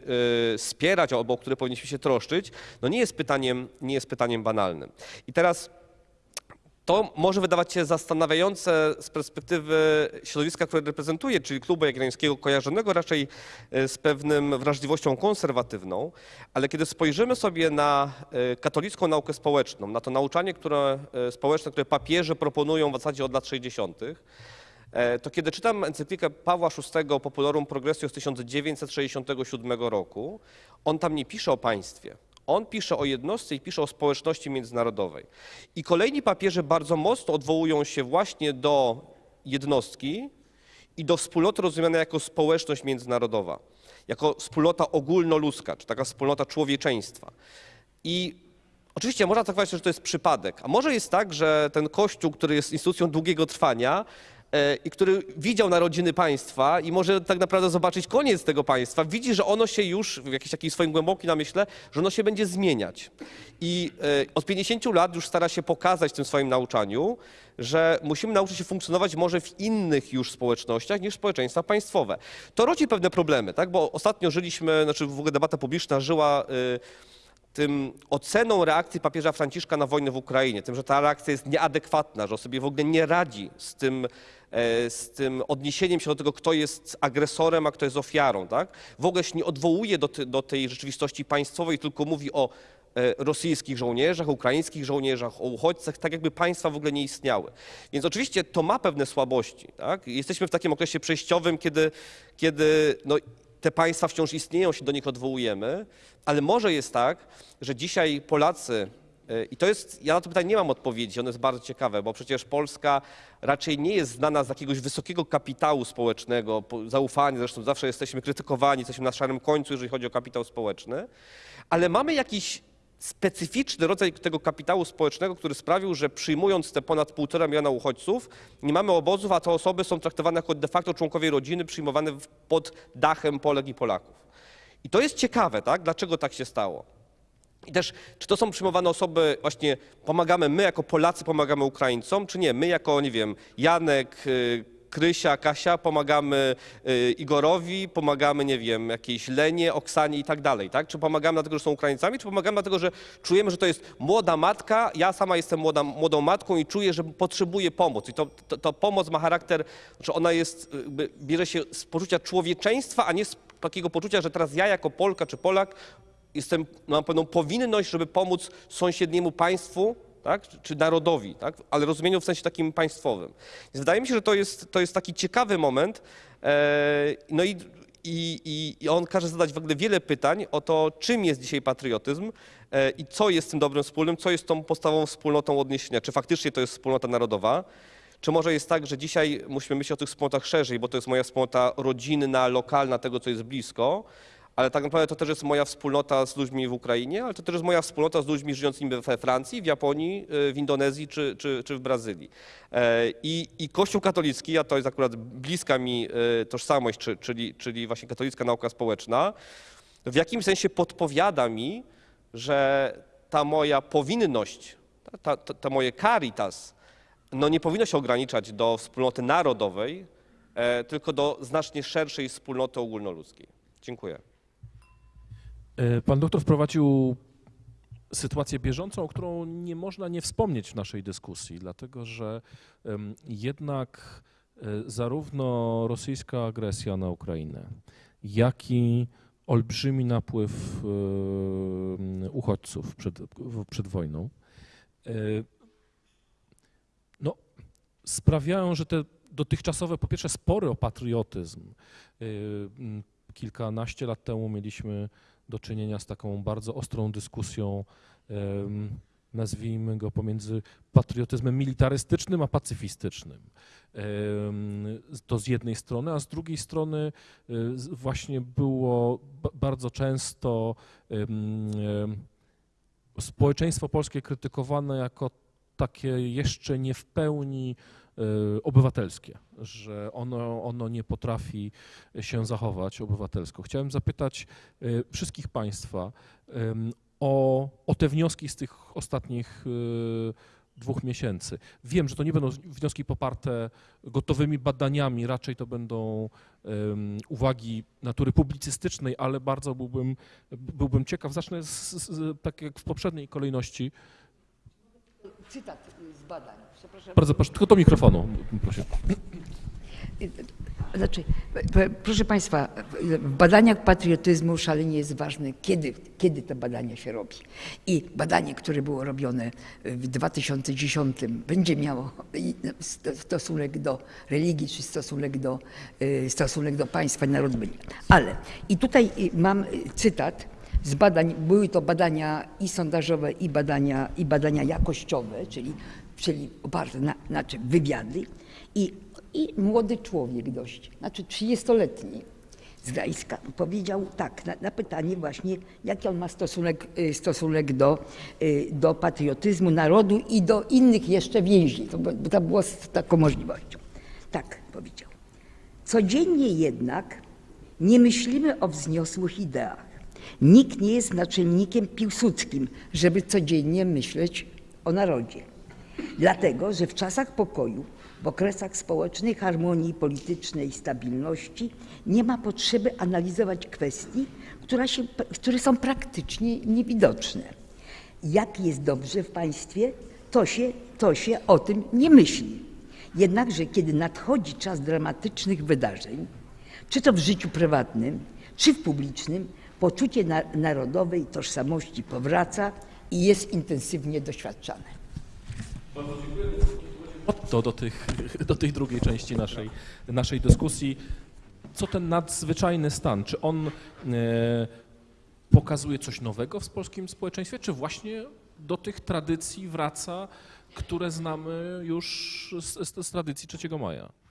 e, wspierać, albo o które powinniśmy się troszczyć, no nie jest pytaniem, nie jest pytaniem banalnym. I teraz to może wydawać się zastanawiające z perspektywy środowiska, które reprezentuję, czyli klubu jagiellońskiego kojarzonego raczej e, z pewnym wrażliwością konserwatywną, ale kiedy spojrzymy sobie na e, katolicką naukę społeczną, na to nauczanie które, e, społeczne, które papieże proponują w zasadzie od lat 60., e, to kiedy czytam encyklikę Pawła VI Populorum Progressio z 1967 roku, on tam nie pisze o państwie. On pisze o jednostce i pisze o społeczności międzynarodowej. I kolejni papieże bardzo mocno odwołują się właśnie do jednostki i do wspólnoty rozumianej jako społeczność międzynarodowa, jako wspólnota ogólnoludzka, czy taka wspólnota człowieczeństwa. I oczywiście można traktować, że to jest przypadek, a może jest tak, że ten Kościół, który jest instytucją długiego trwania, i który widział narodziny państwa i może tak naprawdę zobaczyć koniec tego państwa, widzi, że ono się już w jakiś taki swoim głębokim namyśle, że ono się będzie zmieniać. I e, od 50 lat już stara się pokazać w tym swoim nauczaniu, że musimy nauczyć się funkcjonować może w innych już społecznościach niż społeczeństwa państwowe. To rodzi pewne problemy, tak? bo ostatnio żyliśmy, znaczy w ogóle debata publiczna żyła y, tym oceną reakcji papieża Franciszka na wojnę w Ukrainie, tym, że ta reakcja jest nieadekwatna, że on sobie w ogóle nie radzi z tym, e, z tym odniesieniem się do tego, kto jest agresorem, a kto jest ofiarą. Tak? W ogóle się nie odwołuje do, ty, do tej rzeczywistości państwowej, tylko mówi o e, rosyjskich żołnierzach, ukraińskich żołnierzach, o uchodźcach, tak jakby państwa w ogóle nie istniały. Więc oczywiście to ma pewne słabości. Tak? Jesteśmy w takim okresie przejściowym, kiedy, kiedy no, te państwa wciąż istnieją, się do nich odwołujemy, ale może jest tak, że dzisiaj Polacy, i to jest, ja na to pytanie nie mam odpowiedzi, ono jest bardzo ciekawe, bo przecież Polska raczej nie jest znana z jakiegoś wysokiego kapitału społecznego, po- zaufania, zresztą zawsze jesteśmy krytykowani, jesteśmy na szarym końcu, jeżeli chodzi o kapitał społeczny, ale mamy jakiś specyficzny rodzaj tego kapitału społecznego, który sprawił, że przyjmując te ponad półtora miliona uchodźców, nie mamy obozów, a te osoby są traktowane jako de facto członkowie rodziny, przyjmowane pod dachem Polek i Polaków. I to jest ciekawe, tak? Dlaczego tak się stało? I też, czy to są przyjmowane osoby, właśnie pomagamy my jako Polacy, pomagamy Ukraińcom, czy nie? My jako, nie wiem, Janek, y, Krysia, Kasia, pomagamy y, Igorowi, pomagamy, nie wiem, jakiejś Lenie, Oksanie i tak dalej, tak? Czy pomagamy dlatego, że są Ukraińcami, czy pomagamy dlatego, że czujemy, że to jest młoda matka, ja sama jestem młoda, młodą matką i czuję, że potrzebuję pomoc. I to, to, to pomoc ma charakter, że ona jest, y, bierze się z poczucia człowieczeństwa, a nie z takiego poczucia, że teraz ja jako Polka czy Polak jestem, mam pewną powinność, żeby pomóc sąsiedniemu państwu, tak, czy- narodowi, tak, ale rozumieniu w sensie takim państwowym. Więc wydaje mi się, że to jest, to jest taki ciekawy moment. E, no i, i, i, i on każe zadać w ogóle wiele pytań o to, czym jest dzisiaj patriotyzm e, i co jest tym dobrem wspólnym, co jest tą podstawową wspólnotą odniesienia, czy faktycznie to jest wspólnota narodowa, czy może jest tak, że dzisiaj musimy myśleć o tych wspólnotach szerzej, bo to jest moja wspólnota rodzinna, lokalna, tego, co jest blisko, ale tak naprawdę to też jest moja wspólnota z ludźmi w Ukrainie, ale to też jest moja wspólnota z ludźmi żyjącymi we Francji, w Japonii, y, w Indonezji czy, czy, czy w Brazylii. E, I, I Kościół katolicki, a to jest akurat bliska mi y, tożsamość, czy, czyli, czyli właśnie katolicka nauka społeczna, w jakimś sensie podpowiada mi, że ta moja powinność, ta, ta, ta, ta moje caritas, no nie powinno się ograniczać do wspólnoty narodowej, e, tylko do znacznie szerszej wspólnoty ogólnoludzkiej. Dziękuję. E, Pan doktor wprowadził sytuację bieżącą, o którą nie można nie wspomnieć w naszej dyskusji, dlatego że jednak e, zarówno rosyjska agresja na Ukrainę, jak i olbrzymi napływ em, uchodźców przed, przed wojną e, no, sprawiają, że te dotychczasowe, po pierwsze, spory o patriotyzm. e, Kilkanaście lat temu mieliśmy do czynienia z taką bardzo ostrą dyskusją, nazwijmy go pomiędzy patriotyzmem militarystycznym a pacyfistycznym. To z jednej strony, a z drugiej strony z- właśnie było ba- bardzo często em, społeczeństwo polskie krytykowane jako takie jeszcze nie w pełni obywatelskie, że ono, ono nie potrafi się zachować obywatelsko. Chciałem zapytać y, wszystkich Państwa ym, o, o te wnioski z tych ostatnich y, dwóch miesięcy. Wiem, że to nie będą wnioski poparte gotowymi badaniami, raczej to będą ym, uwagi natury publicystycznej, ale bardzo byłbym, byłbym ciekaw. Zacznę z, z, tak jak w poprzedniej kolejności. Cytat z badań. Bardzo proszę, tylko do mikrofonu, proszę. Znaczy, proszę Państwa, w badaniach patriotyzmu szalenie jest ważne, kiedy, kiedy te badania się robi. I badanie, które było robione w 2010 będzie miało sto- stosunek do religii, czy stosunek do, y, stosunek do państwa i narodu. Ale i tutaj y, mam y, cytat z badań, były to badania i sondażowe, i badania, i badania jakościowe, czyli, czyli oparte na, na czym? Wywiady. I, I młody człowiek dość, znaczy 30-letni z Gdańska powiedział tak, na, na pytanie właśnie, jaki on ma stosunek, y, stosunek do, y, do patriotyzmu narodu i do innych jeszcze więzi, to, bo, to było z taką możliwością. Tak powiedział. Codziennie jednak nie myślimy o wzniosłych ideach. Nikt nie jest naczelnikiem piłsudskim, żeby codziennie myśleć o narodzie. Dlatego, że w czasach pokoju, w okresach społecznej harmonii i politycznej stabilności nie ma potrzeby analizować kwestii, się, które są praktycznie niewidoczne. Jak jest dobrze w państwie, to się, to się o tym nie myśli. Jednakże, kiedy nadchodzi czas dramatycznych wydarzeń, czy to w życiu prywatnym, czy w publicznym, poczucie na, narodowej tożsamości powraca i jest intensywnie doświadczane. Otto do, tych, do tej drugiej części naszej, naszej dyskusji. Co ten nadzwyczajny stan? Czy on e, pokazuje coś nowego w polskim społeczeństwie, czy właśnie do tych tradycji wraca, które znamy już z, z, z tradycji 3 maja?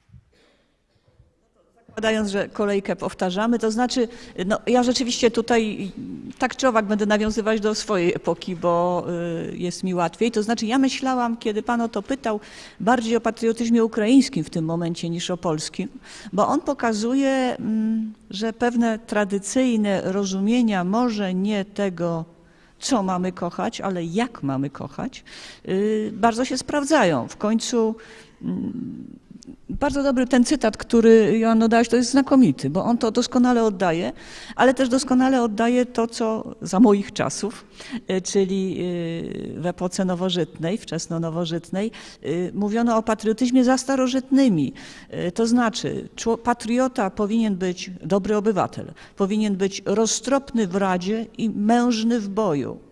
Zakładając, że kolejkę powtarzamy, to znaczy, no ja rzeczywiście tutaj tak czy owak będę nawiązywać do swojej epoki, bo y, jest mi łatwiej. To znaczy, ja myślałam, kiedy Pan o to pytał, bardziej o patriotyzmie ukraińskim w tym momencie niż o polskim, bo on pokazuje, mm, że pewne tradycyjne rozumienia może nie tego, co mamy kochać, ale jak mamy kochać, y, bardzo się sprawdzają. W końcu mm, bardzo dobry ten cytat, który Joanno dałeś, to jest znakomity, bo on to doskonale oddaje, ale też doskonale oddaje to, co za moich czasów, y, czyli y, w epoce nowożytnej, wczesno-nowożytnej, y, mówiono o patriotyzmie za starożytnymi. To znaczy, patriota powinien być dobry obywatel, powinien być roztropny w radzie i mężny w boju.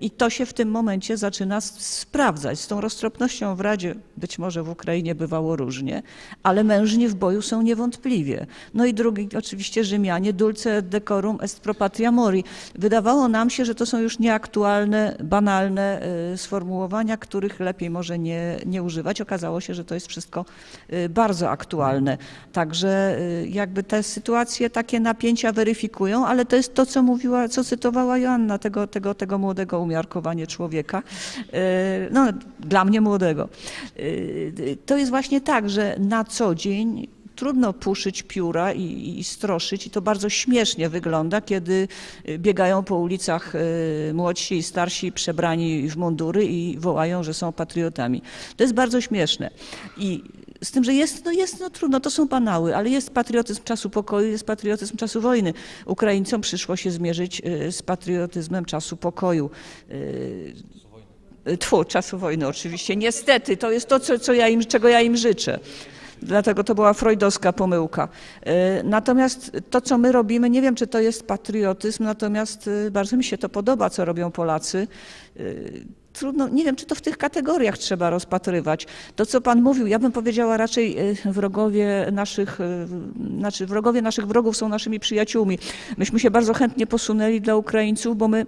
I to się w tym momencie zaczyna sprawdzać. Z tą roztropnością w Radzie, być może w Ukrainie bywało różnie, ale mężni w boju są niewątpliwie. No i drugi, oczywiście Rzymianie, dulce decorum est pro patria mori. Wydawało nam się, że to są już nieaktualne, banalne y, sformułowania, których lepiej może nie, nie używać. Okazało się, że to jest wszystko y, bardzo aktualne. Także y, jakby te sytuacje, takie napięcia weryfikują, ale to jest to, co mówiła, co cytowała Joanna, tego, tego, tego młodego umiarkowanie człowieka. Y, No, dla mnie młodego. Y, To jest właśnie tak, że na co dzień trudno puszyć pióra i, i stroszyć i to bardzo śmiesznie wygląda, kiedy y, biegają po ulicach młodsi i starsi przebrani w mundury i wołają, że są patriotami. To jest bardzo śmieszne. I z tym, że jest, no jest, no trudno, to są banały, ale jest patriotyzm czasu pokoju, jest patriotyzm czasu wojny. Ukraińcom przyszło się zmierzyć y, z patriotyzmem czasu pokoju. Y, Tfu, czasu wojny oczywiście. Niestety, to jest to, co, co ja im, czego ja im życzę. Dlatego to była freudowska pomyłka. Y, Natomiast to, co my robimy, nie wiem, czy to jest patriotyzm, natomiast bardzo mi się to podoba, co robią Polacy. Trudno, nie wiem, czy to w tych kategoriach trzeba rozpatrywać. To, co Pan mówił, ja bym powiedziała raczej y, wrogowie naszych, y, znaczy wrogowie naszych wrogów są naszymi przyjaciółmi. Myśmy się bardzo chętnie posunęli dla Ukraińców, bo my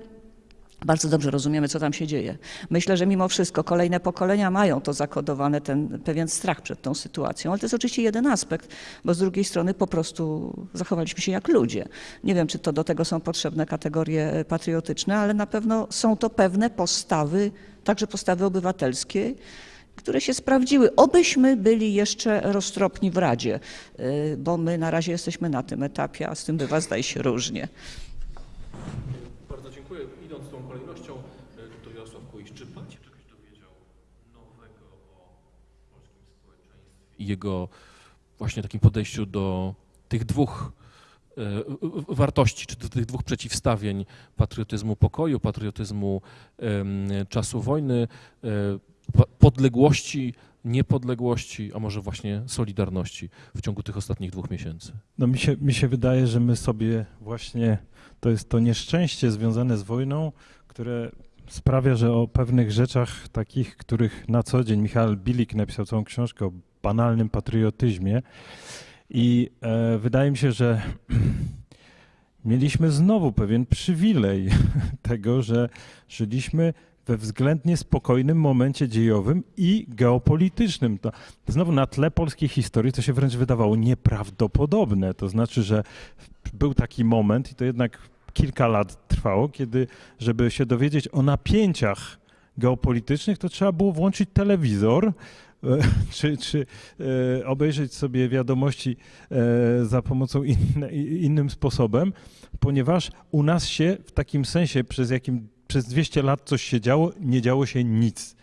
bardzo dobrze rozumiemy, co tam się dzieje. Myślę, że mimo wszystko kolejne pokolenia mają to zakodowane, ten pewien strach przed tą sytuacją, ale to jest oczywiście jeden aspekt, bo z drugiej strony po prostu zachowaliśmy się jak ludzie. Nie wiem, czy to do tego są potrzebne kategorie patriotyczne, ale na pewno są to pewne postawy, także postawy obywatelskie, które się sprawdziły. Obyśmy byli jeszcze roztropni w Radzie, y, bo my na razie jesteśmy na tym etapie, a z tym bywa zdaje się różnie. Bardzo dziękuję. Idąc tą kolejnością, e, dr Jarosław Kuisz, czy pan się czegoś dowiedział nowego o polskim społeczeństwie i jego właśnie takim podejściu do tych dwóch e, wartości, czy do tych dwóch przeciwstawień patriotyzmu pokoju, patriotyzmu czasu wojny, e, podległości, niepodległości, a może właśnie solidarności w ciągu tych ostatnich dwóch miesięcy? No mi się, mi się wydaje, że my sobie właśnie, to jest to nieszczęście związane z wojną, które sprawia, że o pewnych rzeczach takich, których na co dzień Michał Bilik napisał całą książkę o banalnym patriotyzmie i e, wydaje mi się, że mieliśmy znowu pewien przywilej tego, że żyliśmy we względnie spokojnym momencie dziejowym i geopolitycznym. To znowu na tle polskiej historii to się wręcz wydawało nieprawdopodobne. To znaczy, że był taki moment i to jednak kilka lat trwało, kiedy żeby się dowiedzieć o napięciach geopolitycznych, to trzeba było włączyć telewizor, czy, czy e, obejrzeć sobie wiadomości e, za pomocą innym sposobem, ponieważ u nas się w takim sensie przez jakim przez 200 lat coś się działo, nie działo się nic.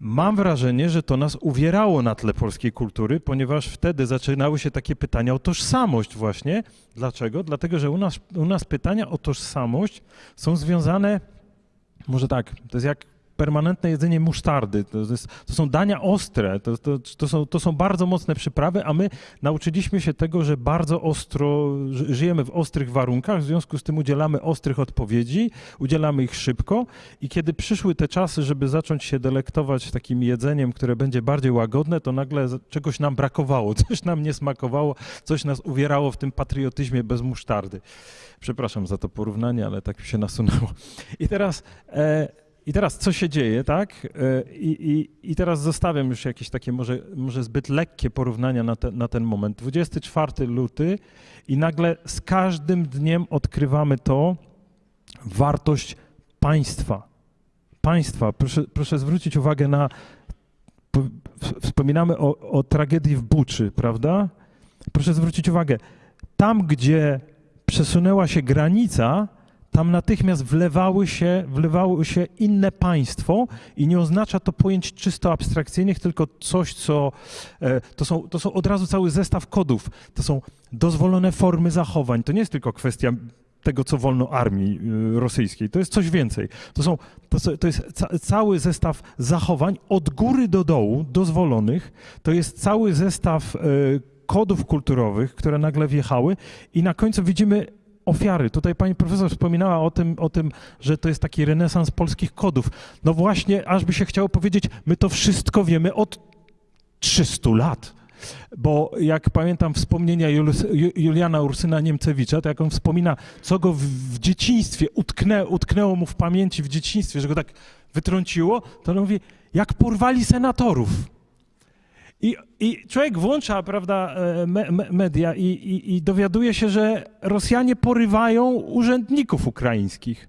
Mam wrażenie, że to nas uwierało na tle polskiej kultury, ponieważ wtedy zaczynały się takie pytania o tożsamość właśnie. Dlaczego? Dlatego, że u nas, u nas pytania o tożsamość są związane, może tak, to jest jak permanentne jedzenie musztardy, to, jest, to są dania ostre, to, to, to, są, to są bardzo mocne przyprawy, a my nauczyliśmy się tego, że bardzo ostro, ży- żyjemy w ostrych warunkach, w związku z tym udzielamy ostrych odpowiedzi, udzielamy ich szybko i kiedy przyszły te czasy, żeby zacząć się delektować takim jedzeniem, które będzie bardziej łagodne, to nagle czegoś nam brakowało, coś nam nie smakowało, coś nas uwierało w tym patriotyzmie bez musztardy. Przepraszam za to porównanie, ale tak mi się nasunęło. I teraz, e, i teraz co się dzieje, tak? E, I, i, I teraz zostawiam już jakieś takie może, może zbyt lekkie porównania na, te, na ten moment. 24 luty i nagle z każdym dniem odkrywamy to, wartość państwa. Państwa. Proszę, proszę zwrócić uwagę na. Wspominamy o, o tragedii w Buczy, prawda? Proszę zwrócić uwagę. Tam, gdzie przesunęła się granica, tam natychmiast wlewały się, wlewało się inne państwo i nie oznacza to pojęć czysto abstrakcyjnych, tylko coś, co e, to są, to są od razu cały zestaw kodów. To są dozwolone formy zachowań. To nie jest tylko kwestia tego, co wolno armii y, rosyjskiej. To jest coś więcej. To, są, to, to jest ca, cały zestaw zachowań od góry do dołu, dozwolonych. To jest cały zestaw y, kodów kulturowych, które nagle wjechały i na końcu widzimy ofiary. Tutaj pani profesor wspominała o tym, o tym, że to jest taki renesans polskich kodów. No właśnie, aż by się chciało powiedzieć, my to wszystko wiemy od 300 lat. Bo jak pamiętam wspomnienia Juliana Ursyna Niemcewicza, to jak on wspomina, co go w, w dzieciństwie utknę, utknęło mu w pamięci w dzieciństwie, że go tak wytrąciło, to on mówi, jak porwali senatorów. I, I człowiek włącza, prawda, e, me, me, media i, i, i dowiaduje się, że Rosjanie porywają urzędników ukraińskich.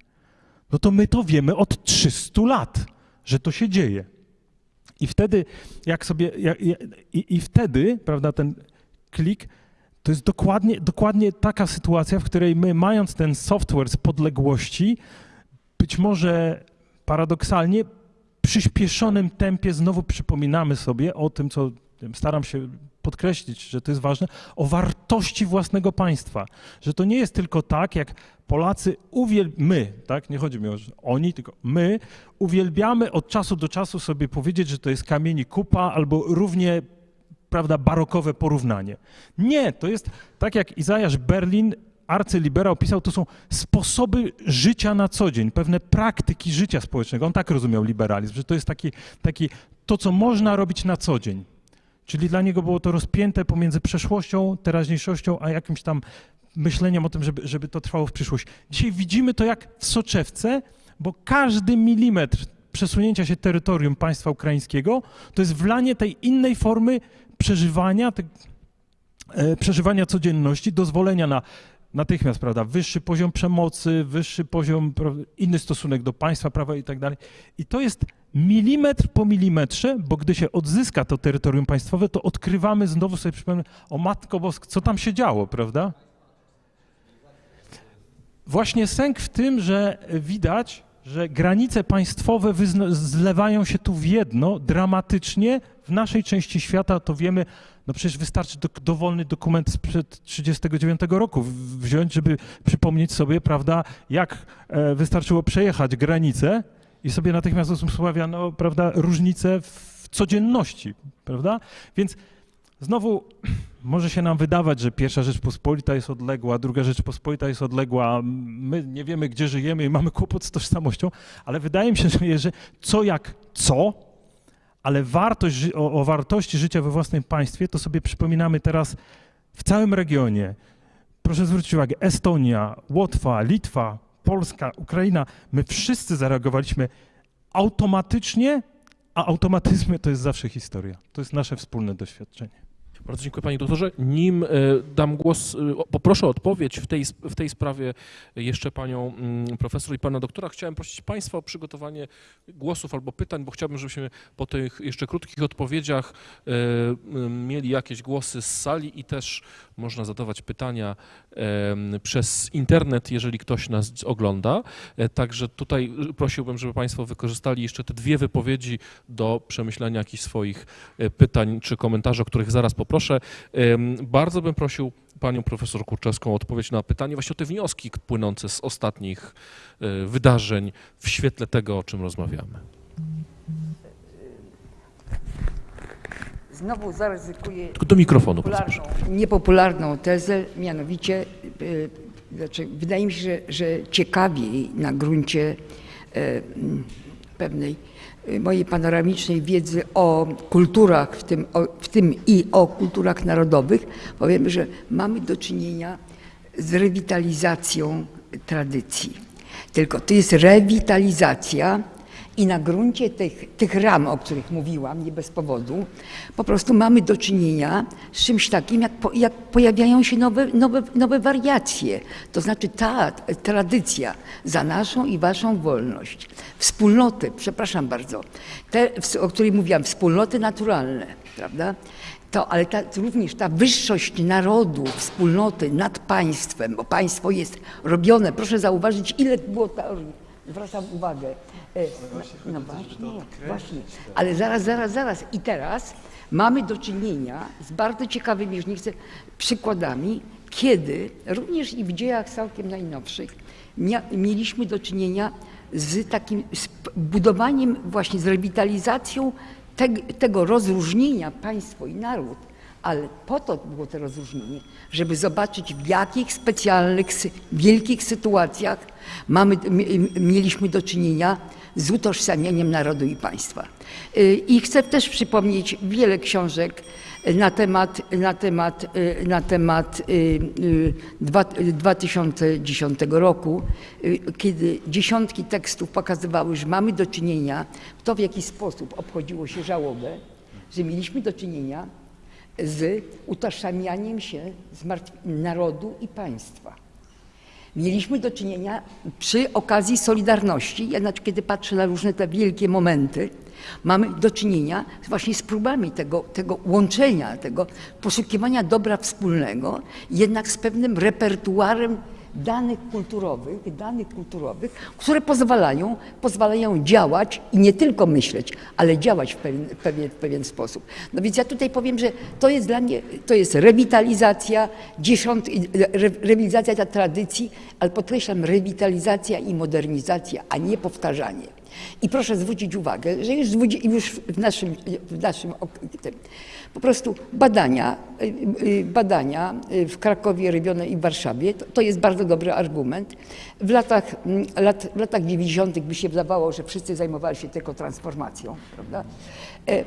No to my to wiemy od 300 lat, że to się dzieje. I wtedy, jak sobie, jak, i, i wtedy, prawda, ten klik, to jest dokładnie, dokładnie taka sytuacja, w której my, mając ten software z podległości, być może paradoksalnie przyspieszonym tempie znowu przypominamy sobie o tym, co staram się podkreślić, że to jest ważne, o wartości własnego państwa. Że to nie jest tylko tak, jak Polacy uwiel... my, tak, nie chodzi mi o że oni, tylko my uwielbiamy od czasu do czasu sobie powiedzieć, że to jest kamieni kupa albo równie prawda, barokowe porównanie. Nie, to jest tak jak Izajasz Berlin, arcyliberał pisał, to są sposoby życia na co dzień, pewne praktyki życia społecznego. On tak rozumiał liberalizm, że to jest taki, taki to, co można robić na co dzień. Czyli dla niego było to rozpięte pomiędzy przeszłością, teraźniejszością, a jakimś tam myśleniem o tym, żeby, żeby to trwało w przyszłość. Dzisiaj widzimy to jak w soczewce, bo każdy milimetr przesunięcia się terytorium państwa ukraińskiego to jest wlanie tej innej formy przeżywania, te, e, przeżywania codzienności, dozwolenia na natychmiast, prawda, wyższy poziom przemocy, wyższy poziom, prawda, inny stosunek do państwa, prawa i tak dalej. I to jest milimetr po milimetrze, bo gdy się odzyska to terytorium państwowe, to odkrywamy znowu sobie przypomnę, o Matko Bosk, co tam się działo, prawda? Właśnie sęk w tym, że widać, że granice państwowe zlewają się tu w jedno dramatycznie. W naszej części świata to wiemy, no przecież wystarczy do, dowolny dokument sprzed 1939 roku wziąć, żeby przypomnieć sobie, prawda, jak e, wystarczyło przejechać granicę i sobie natychmiast usławiano, prawda, różnice w codzienności, prawda? Więc znowu może się nam wydawać, że pierwsza Rzeczpospolita jest odległa, druga Rzeczpospolita jest odległa, my nie wiemy, gdzie żyjemy i mamy kłopot z tożsamością, ale wydaje mi się, że, co jak co, ale wartość, o, o wartości życia we własnym państwie, to sobie przypominamy teraz w całym regionie. Proszę zwrócić uwagę, Estonia, Łotwa, Litwa, Polska, Ukraina, my wszyscy zareagowaliśmy automatycznie, a automatyzmy to jest zawsze historia. To jest nasze wspólne doświadczenie. Bardzo dziękuję panie doktorze. Nim e, dam głos, e, poproszę o odpowiedź w tej, w tej sprawie jeszcze panią mm, profesor i pana doktora. Chciałem prosić państwa o przygotowanie głosów albo pytań, bo chciałbym, żebyśmy po tych jeszcze krótkich odpowiedziach e, mieli jakieś głosy z sali i też można zadawać pytania przez internet, jeżeli ktoś nas ogląda. Także tutaj prosiłbym, żeby Państwo wykorzystali jeszcze te dwie wypowiedzi do przemyślenia jakichś swoich pytań czy komentarzy, o których zaraz poproszę. Em, Bardzo bym prosił Panią Profesor Kurczewską o odpowiedź na pytanie, właśnie o te wnioski płynące z ostatnich e, wydarzeń w świetle tego, o czym rozmawiamy. Znowu zaryzykuję Tylko do mikrofonu, bardzo proszę. popularną, niepopularną tezę, mianowicie y, znaczy, wydaje mi się, że, że ciekawiej na gruncie mm, pewnej mojej panoramicznej wiedzy o kulturach, w tym, o, w tym i o kulturach narodowych, powiem, że mamy do czynienia z rewitalizacją tradycji. Tylko to jest rewitalizacja i na gruncie tych, tych ram, o których mówiłam, nie bez powodu, po prostu mamy do czynienia z czymś takim, jak, po, jak pojawiają się nowe, nowe, nowe wariacje. To znaczy ta tradycja za naszą i waszą wolność, wspólnoty, przepraszam bardzo, te, o której mówiłam, wspólnoty naturalne, prawda? To, ale ta, również ta wyższość narodu, wspólnoty nad państwem, bo państwo jest robione, proszę zauważyć, ile było teorii. Zwracam uwagę. No, właśnie, właśnie. Ale zaraz, zaraz, zaraz. I teraz mamy do czynienia z bardzo ciekawymi, już nie chcę, przykładami, kiedy również i w dziejach całkiem najnowszych mieliśmy do czynienia z takim z budowaniem, właśnie z rewitalizacją teg, tego rozróżnienia państwo i naród, ale po to było to rozróżnienie, żeby zobaczyć w jakich specjalnych, wielkich sytuacjach mamy, mieliśmy do czynienia z utożsamieniem narodu i państwa. Y, I chcę też przypomnieć wiele książek na temat, na temat, y, na temat y, y, dwa- 2010 roku, kiedy dziesiątki tekstów pokazywały, że mamy do czynienia, to w jaki sposób obchodziło się żałobę, że mieliśmy do czynienia z utożsamianiem się z narodu i państwa. Mieliśmy do czynienia przy okazji Solidarności, znaczy, kiedy patrzę na różne te wielkie momenty, mamy do czynienia właśnie z próbami tego, tego łączenia, tego poszukiwania dobra wspólnego, jednak z pewnym repertuarem danych kulturowych, danych kulturowych, które pozwalają, pozwalają działać i nie tylko myśleć, ale działać w pewien, pewien, pewien sposób. No więc ja tutaj powiem, że to jest dla mnie, to jest rewitalizacja, dziesiąt, re, rewitalizacja ta tradycji, ale podkreślam, rewitalizacja i modernizacja, a nie powtarzanie. I proszę zwrócić uwagę, że już, już w naszym, w naszym tym, po prostu badania, y, y, badania y, w Krakowie robione i Warszawie, to, to jest bardzo dobry argument. W latach, mm, lat, w latach 90. by się wydawało, że wszyscy zajmowali się tylko transformacją, prawda? E,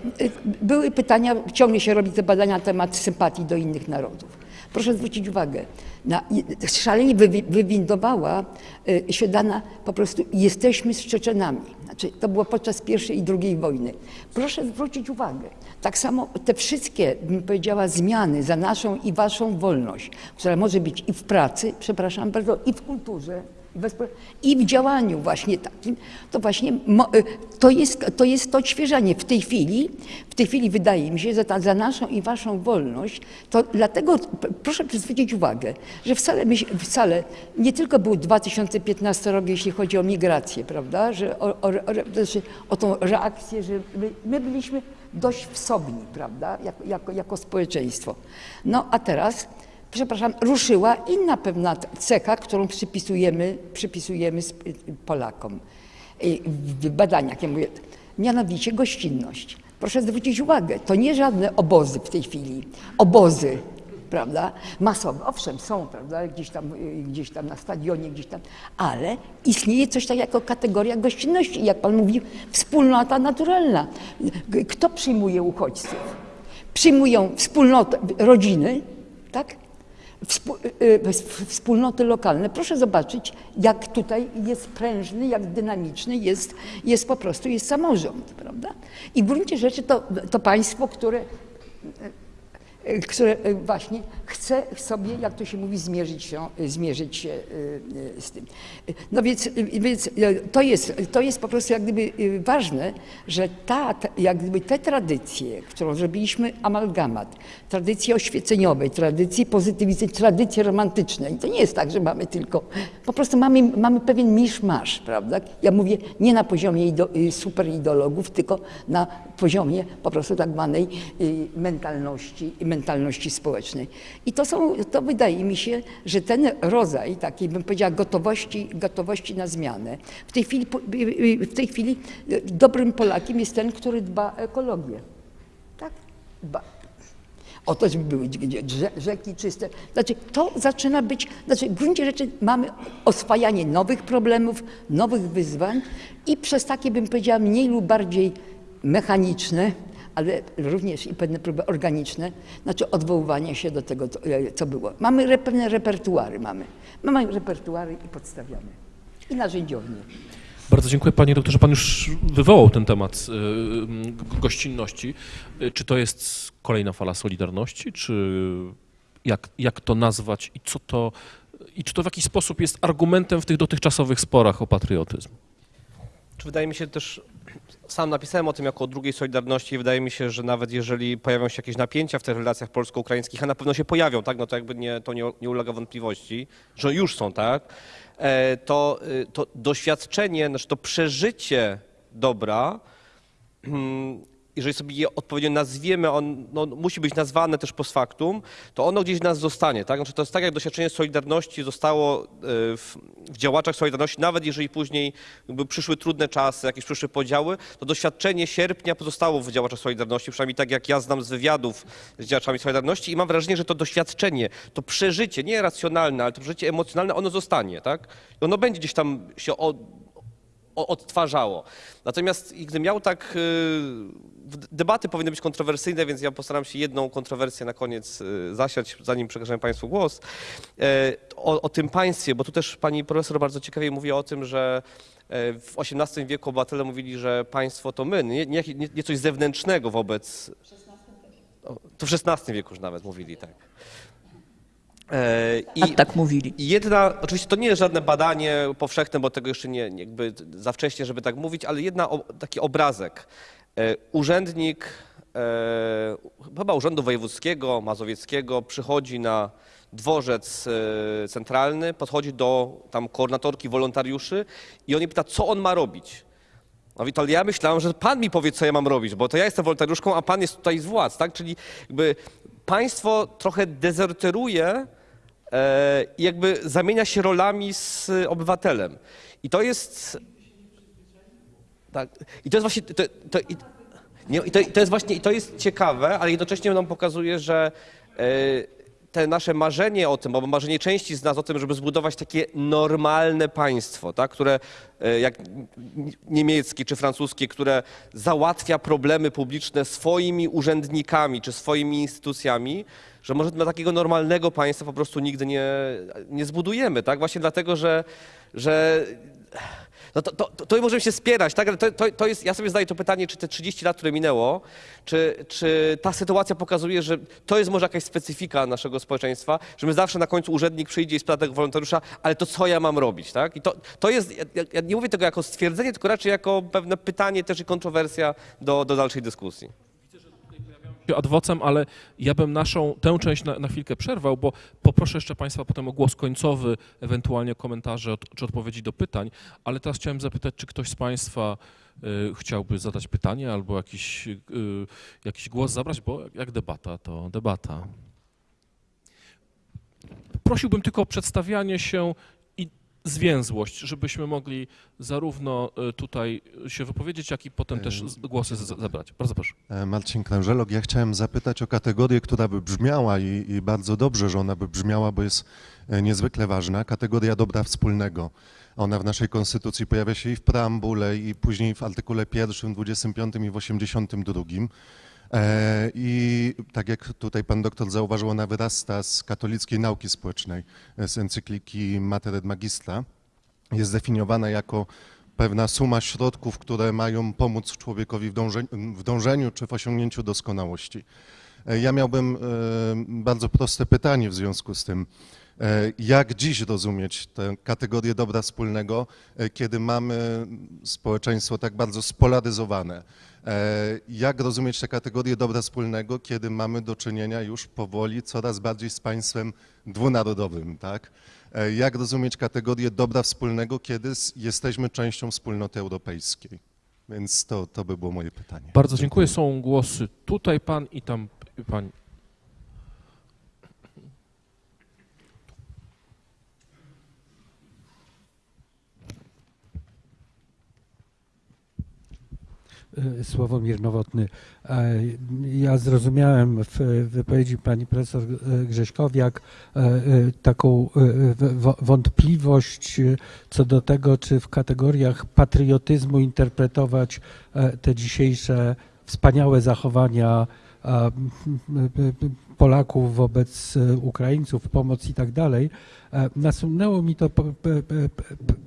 Były pytania, ciągle się robi te badania na temat sympatii do innych narodów. Proszę zwrócić uwagę, na, szalenie wywi- wywindowała y, się dana po prostu jesteśmy z Czeczenami. Znaczy, to było podczas pierwszej i drugiej wojny. Proszę zwrócić uwagę, tak samo te wszystkie, bym powiedziała, zmiany za naszą i waszą wolność, która może być i w pracy, przepraszam bardzo, i w kulturze, i w działaniu właśnie takim, to właśnie y, to jest, to jest to odświeżanie. W tej chwili, w tej chwili wydaje mi się, że ta, za naszą i waszą wolność, to dlatego proszę zwrócić uwagę, że wcale, wcale nie tylko był 2015 rok, jeśli chodzi o migrację, prawda, że o, o, znaczy o tą reakcję, że my, my byliśmy dość wsobni, prawda, jako, jako, jako społeczeństwo. No a teraz przepraszam, ruszyła inna pewna cecha, którą przypisujemy, przypisujemy Polakom w badaniach. Ja mówię, mianowicie gościnność. Proszę zwrócić uwagę, to nie żadne obozy w tej chwili, obozy, prawda, masowe. Owszem, są, prawda, gdzieś tam, y, gdzieś tam na stadionie, gdzieś tam, ale istnieje coś takiego jako kategoria gościnności. Jak pan mówi, wspólnota naturalna. Kto przyjmuje uchodźców? Przyjmują wspólnotę, rodziny, tak? Y, y, wspólnoty lokalne. Proszę zobaczyć, jak tutaj jest prężny, jak dynamiczny jest, jest po prostu jest samorząd, prawda? I w gruncie rzeczy to, to państwo, które które e, właśnie chce sobie, jak to się mówi, zmierzyć się, e, zmierzyć się z tym. No więc, więc to, jest, to jest po prostu jak gdyby ważne, że ta, jak gdyby te tradycje, którą zrobiliśmy amalgamat, tradycje oświeceniowe, tradycje pozytywistyczne, tradycje romantyczne. I to nie jest tak, że mamy tylko, po prostu mamy, mamy pewien misz-masz, prawda? Ja mówię nie na poziomie ido, y, superideologów, tylko na poziomie po prostu tak zwanej y, mentalności, mentalności społecznej. I to są, to wydaje mi się, że ten rodzaj takiej, bym powiedziała, gotowości, gotowości na zmianę. W tej chwili, po- y, y, w tej chwili y, dobrym Polakiem jest ten, który dba o ekologię. Tak? Dba. O to, żeby były rzeki czyste. Znaczy, to zaczyna być, znaczy w gruncie rzeczy mamy oswajanie nowych problemów, nowych wyzwań i przez takie, bym powiedziała, mniej lub bardziej mechaniczne, ale również i pewne próby organiczne, znaczy odwoływanie się do tego, co- e, było. Mamy re, pewne repertuary, mamy. Mamy repertuary i podstawiamy. I narzędziownie. Bardzo dziękuję panie doktorze. Pan już wywołał ten temat y, gościnności. Y, Czy to jest kolejna fala Solidarności, czy jak, jak to nazwać i co to, i czy to w jakiś sposób jest argumentem w tych dotychczasowych sporach o patriotyzm? Czy wydaje mi się też, sam napisałem o tym jako o drugiej Solidarności i wydaje mi się, że nawet jeżeli pojawią się jakieś napięcia w tych relacjach polsko-ukraińskich, a na pewno się pojawią, tak, no to jakby nie, to nie, nie ulega wątpliwości, że już są, tak, e, to, y, to doświadczenie, znaczy to przeżycie dobra, mm, jeżeli sobie je odpowiednio nazwiemy, on no, musi być nazwane też post factum, to ono gdzieś w nas zostanie. Tak? Znaczy to jest tak, jak doświadczenie Solidarności zostało y, w, w działaczach Solidarności, nawet jeżeli później przyszły trudne czasy, jakieś przyszły podziały, to doświadczenie sierpnia pozostało w działaczach Solidarności, przynajmniej tak jak ja znam z wywiadów z działaczami Solidarności i mam wrażenie, że to doświadczenie, to przeżycie, nie racjonalne, ale to przeżycie emocjonalne, ono zostanie. Tak? I ono będzie gdzieś tam się od, odtwarzało. Natomiast gdybym miał tak, y, debaty powinny być kontrowersyjne, więc ja postaram się jedną kontrowersję na koniec y, zasiać, zanim przekażę Państwu głos. E, O, o tym państwie, bo tu też pani profesor bardzo ciekawie mówi o tym, że w XVIII wieku obywatele mówili, że państwo to my, nie, nie, nie coś zewnętrznego wobec... To w XVI wieku już nawet mówili, tak. E, A tak mówili. i jedna, oczywiście to nie jest żadne badanie powszechne, bo tego jeszcze nie, jakby za wcześnie, żeby tak mówić, ale jedna, taki obrazek. E, urzędnik, e, chyba Urzędu Wojewódzkiego, Mazowieckiego, przychodzi na dworzec centralny, podchodzi do tam koordynatorki wolontariuszy i on jej pyta, co on ma robić. No i to ja myślałem, że pan mi powie, co ja mam robić, bo to ja jestem wolontariuszką, a pan jest tutaj z władz, tak? Czyli jakby państwo trochę dezerteruje i jakby zamienia się rolami z obywatelem. I to jest... Tak. I to jest właśnie... To, to, i, nie, i, to, I to jest właśnie, i to jest ciekawe, ale jednocześnie nam pokazuje, że e, te nasze marzenie o tym, albo marzenie części z nas o tym, żeby zbudować takie normalne państwo, tak, które e, jak niemieckie czy francuskie, które załatwia problemy publiczne swoimi urzędnikami czy swoimi instytucjami, że może takiego normalnego państwa po prostu nigdy nie, nie zbudujemy, tak? Właśnie dlatego, że, że no to, to, to możemy się spierać, tak? Ale to, to, to jest, ja sobie zadaję to pytanie, czy te 30 lat, które minęło, czy, czy ta sytuacja pokazuje, że to jest może jakaś specyfika naszego społeczeństwa, że my zawsze na końcu urzędnik przyjdzie i spyta tego wolontariusza, ale to co ja mam robić, tak? I to, to jest, ja, ja- nie mówię tego jako stwierdzenie, tylko raczej jako pewne pytanie też i kontrowersja do, do dalszej dyskusji. Adwocem, ale ja bym naszą tę część na, na chwilkę przerwał, bo poproszę jeszcze Państwa potem o głos końcowy, ewentualnie komentarze od, czy odpowiedzi do pytań, ale teraz chciałem zapytać, czy ktoś z Państwa y, chciałby zadać pytanie albo jakiś, y, jakiś głos zabrać, bo jak debata, to debata. Prosiłbym tylko o przedstawianie się zwięzłość, żebyśmy mogli zarówno y, tutaj się wypowiedzieć, jak i potem też z- głosy z- zebrać. Bardzo proszę. E, Marcin Krężelok, ja chciałem zapytać o kategorię, która by brzmiała i, i bardzo dobrze, że ona by brzmiała, bo jest e, niezwykle ważna, kategoria dobra wspólnego. Ona w naszej konstytucji pojawia się i w preambule, i później w artykule pierwszym, 25 i w 82. E, I tak jak tutaj pan doktor zauważył, ona wyrasta z katolickiej nauki społecznej, e, z encykliki Mater et Magistra. Jest zdefiniowana jako pewna suma środków, które mają pomóc człowiekowi w, dąże, w dążeniu czy w osiągnięciu doskonałości. E, Ja miałbym e, bardzo proste pytanie w związku z tym. E, Jak dziś rozumieć tę kategorię dobra wspólnego, kiedy mamy społeczeństwo tak bardzo spolaryzowane? Jak rozumieć tę kategorię dobra wspólnego, kiedy mamy do czynienia już powoli coraz bardziej z państwem dwunarodowym, tak? Jak rozumieć kategorię dobra wspólnego, kiedy jesteśmy częścią wspólnoty europejskiej? Więc to, to by było moje pytanie. Bardzo dziękuję. Są głosy tutaj pan i tam pani. E, Sławomir Nowotny. E, Ja zrozumiałem w wypowiedzi pani profesor Grześkowiak e, taką wątpliwość co do tego, czy w kategoriach patriotyzmu interpretować te dzisiejsze wspaniałe zachowania Polaków wobec e, Ukraińców, pomoc i tak dalej. E, Nasunęło mi to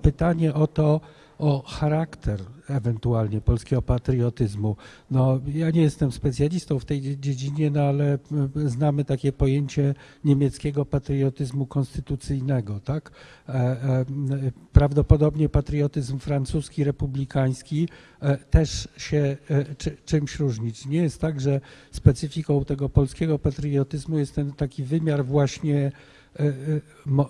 pytanie o to, o charakter ewentualnie polskiego patriotyzmu. No, ja nie jestem specjalistą w tej dzie- dziedzinie, no ale m, znamy takie pojęcie niemieckiego patriotyzmu konstytucyjnego, tak? E, e, Prawdopodobnie patriotyzm francuski, republikański e, też się e, czy, czymś różni. Nie jest tak, że specyfiką tego polskiego patriotyzmu jest ten taki wymiar właśnie e, e,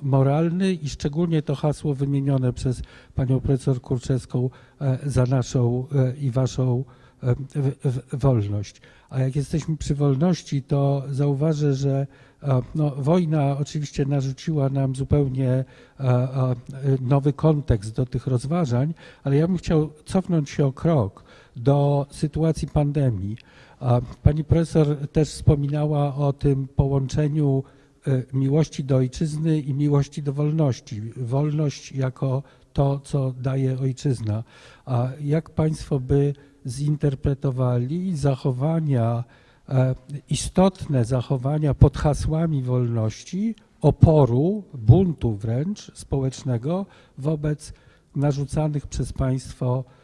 moralny i szczególnie to hasło wymienione przez panią profesor Kurczewską e, za naszą e, i waszą e, wolność. A jak jesteśmy przy wolności, to zauważę, że e, no, wojna oczywiście narzuciła nam zupełnie e, e, nowy kontekst do tych rozważań, ale ja bym chciał cofnąć się o krok do sytuacji pandemii. Pani profesor też wspominała o tym połączeniu e, miłości do ojczyzny i miłości do wolności. Wolność jako to, co daje ojczyzna. A jak Państwo by zinterpretowali zachowania, e, istotne zachowania pod hasłami wolności, oporu, buntu wręcz społecznego wobec narzucanych przez państwo e, e,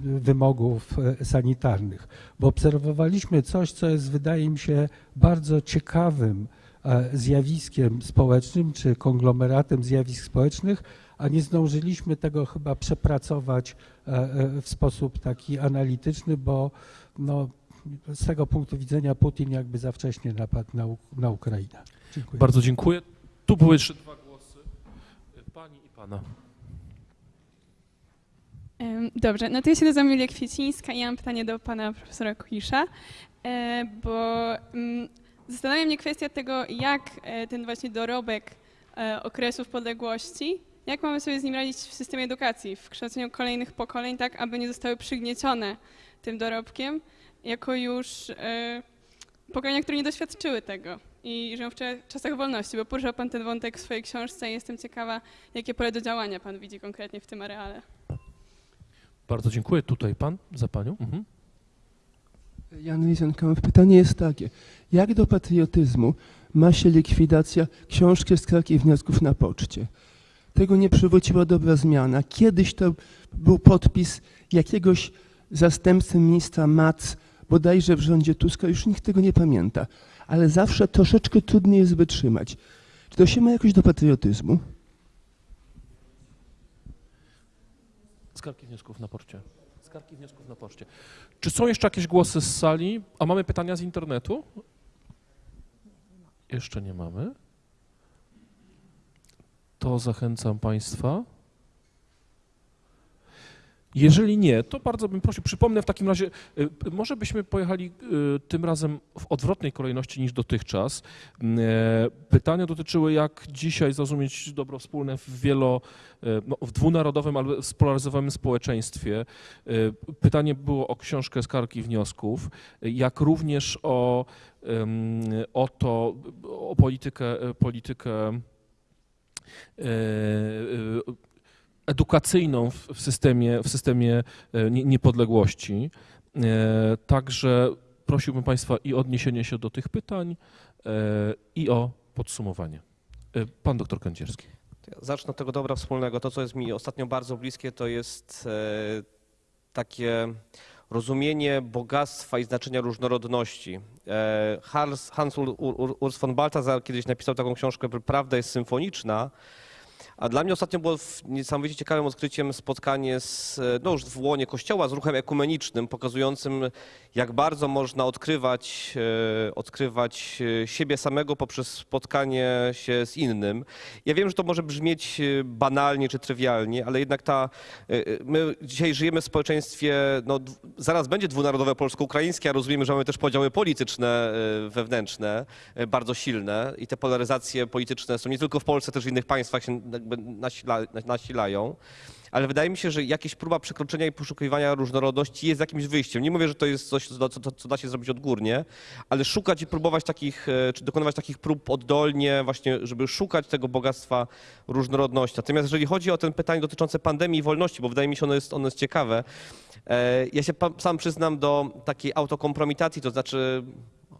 wymogów e, sanitarnych. Bo obserwowaliśmy coś, co jest, wydaje mi się, bardzo ciekawym e, zjawiskiem społecznym, czy konglomeratem zjawisk społecznych, a nie zdążyliśmy tego chyba przepracować e, e, w sposób taki analityczny, bo no, z tego punktu widzenia Putin jakby za wcześnie napadł na, na Ukrainę. Dziękuję. Bardzo dziękuję. Tu były jeszcze dwa głosy. Pani i pana. Dobrze, no to ja się nazywam Julia Kwiecińska i mam pytanie do pana profesora Kuisza, e, bo mm, zastanawia mnie kwestia tego, jak e, ten właśnie dorobek e, okresów podległości, jak mamy sobie z nim radzić w systemie edukacji, w kształceniu kolejnych pokoleń, tak aby nie zostały przygniecione tym dorobkiem, jako już pokolenia, które nie doświadczyły tego i żyją w czasach wolności, bo poruszał pan ten wątek w swojej książce i jestem ciekawa, jakie pole do działania pan widzi konkretnie w tym areale. Bardzo dziękuję. Tutaj pan za panią. Mhm. Jan Lisenkamp, pytanie jest takie. Jak do patriotyzmu ma się likwidacja książki skarg i wniosków na poczcie? Tego nie przywróciła dobra zmiana. Kiedyś to był podpis jakiegoś zastępcy ministra Mac, bodajże w rządzie Tuska, już nikt tego nie pamięta. Ale zawsze troszeczkę trudniej jest wytrzymać. Czy to się ma jakoś do patriotyzmu? Skargi wniosków na poczcie. Skargi wniosków na poczcie. Czy są jeszcze jakieś głosy z sali? A mamy pytania z internetu? Jeszcze nie mamy. To zachęcam Państwa. Jeżeli nie, to bardzo bym prosił, przypomnę w takim razie, y, może byśmy pojechali y, tym razem w odwrotnej kolejności niż dotychczas. E, Pytania dotyczyły, jak dzisiaj zrozumieć dobro wspólne w wielo, no, w dwunarodowym, ale spolaryzowanym społeczeństwie. Y, Pytanie było o książkę skarg i wniosków, y, jak również o, o to, o politykę, politykę edukacyjną w systemie, w systemie e, nie- niepodległości. E, Także prosiłbym Państwa i odniesienie się do tych pytań e, i o podsumowanie. Pan doktor Kędzierski. Zacznę od tego dobra wspólnego. To, co jest mi ostatnio bardzo bliskie, to jest takie rozumienie bogactwa i znaczenia różnorodności. Hans, Hans Ur, Ur, Urs von Balthasar kiedyś napisał taką książkę, Prawda jest symfoniczna, a dla mnie ostatnio było niesamowicie ciekawym odkryciem spotkanie z, e, no już w łonie kościoła z ruchem ekumenicznym, pokazującym jak bardzo można odkrywać, e, odkrywać e, siebie samego poprzez spotkanie się z innym. Ja wiem, że to może brzmieć banalnie czy trywialnie, ale jednak ta, my dzisiaj żyjemy w społeczeństwie, no zaraz będzie dwunarodowe polsko-ukraińskie, a rozumiemy, że mamy też podziały polityczne, wewnętrzne, bardzo silne i te polaryzacje polityczne są nie tylko w Polsce, też w innych państwach się jakby nasila, nasilają. Ale wydaje mi się, że jakaś próba przekroczenia i poszukiwania różnorodności jest jakimś wyjściem. Nie mówię, że to jest coś, co, co, co da się zrobić odgórnie, ale szukać i próbować takich, e, czy dokonywać takich prób oddolnie, właśnie, żeby szukać tego bogactwa różnorodności. Natomiast jeżeli chodzi o ten pytanie dotyczące pandemii i wolności, bo wydaje mi się, ono jest, ono jest ciekawe, e, ja się sam przyznam do takiej autokompromitacji, to znaczy,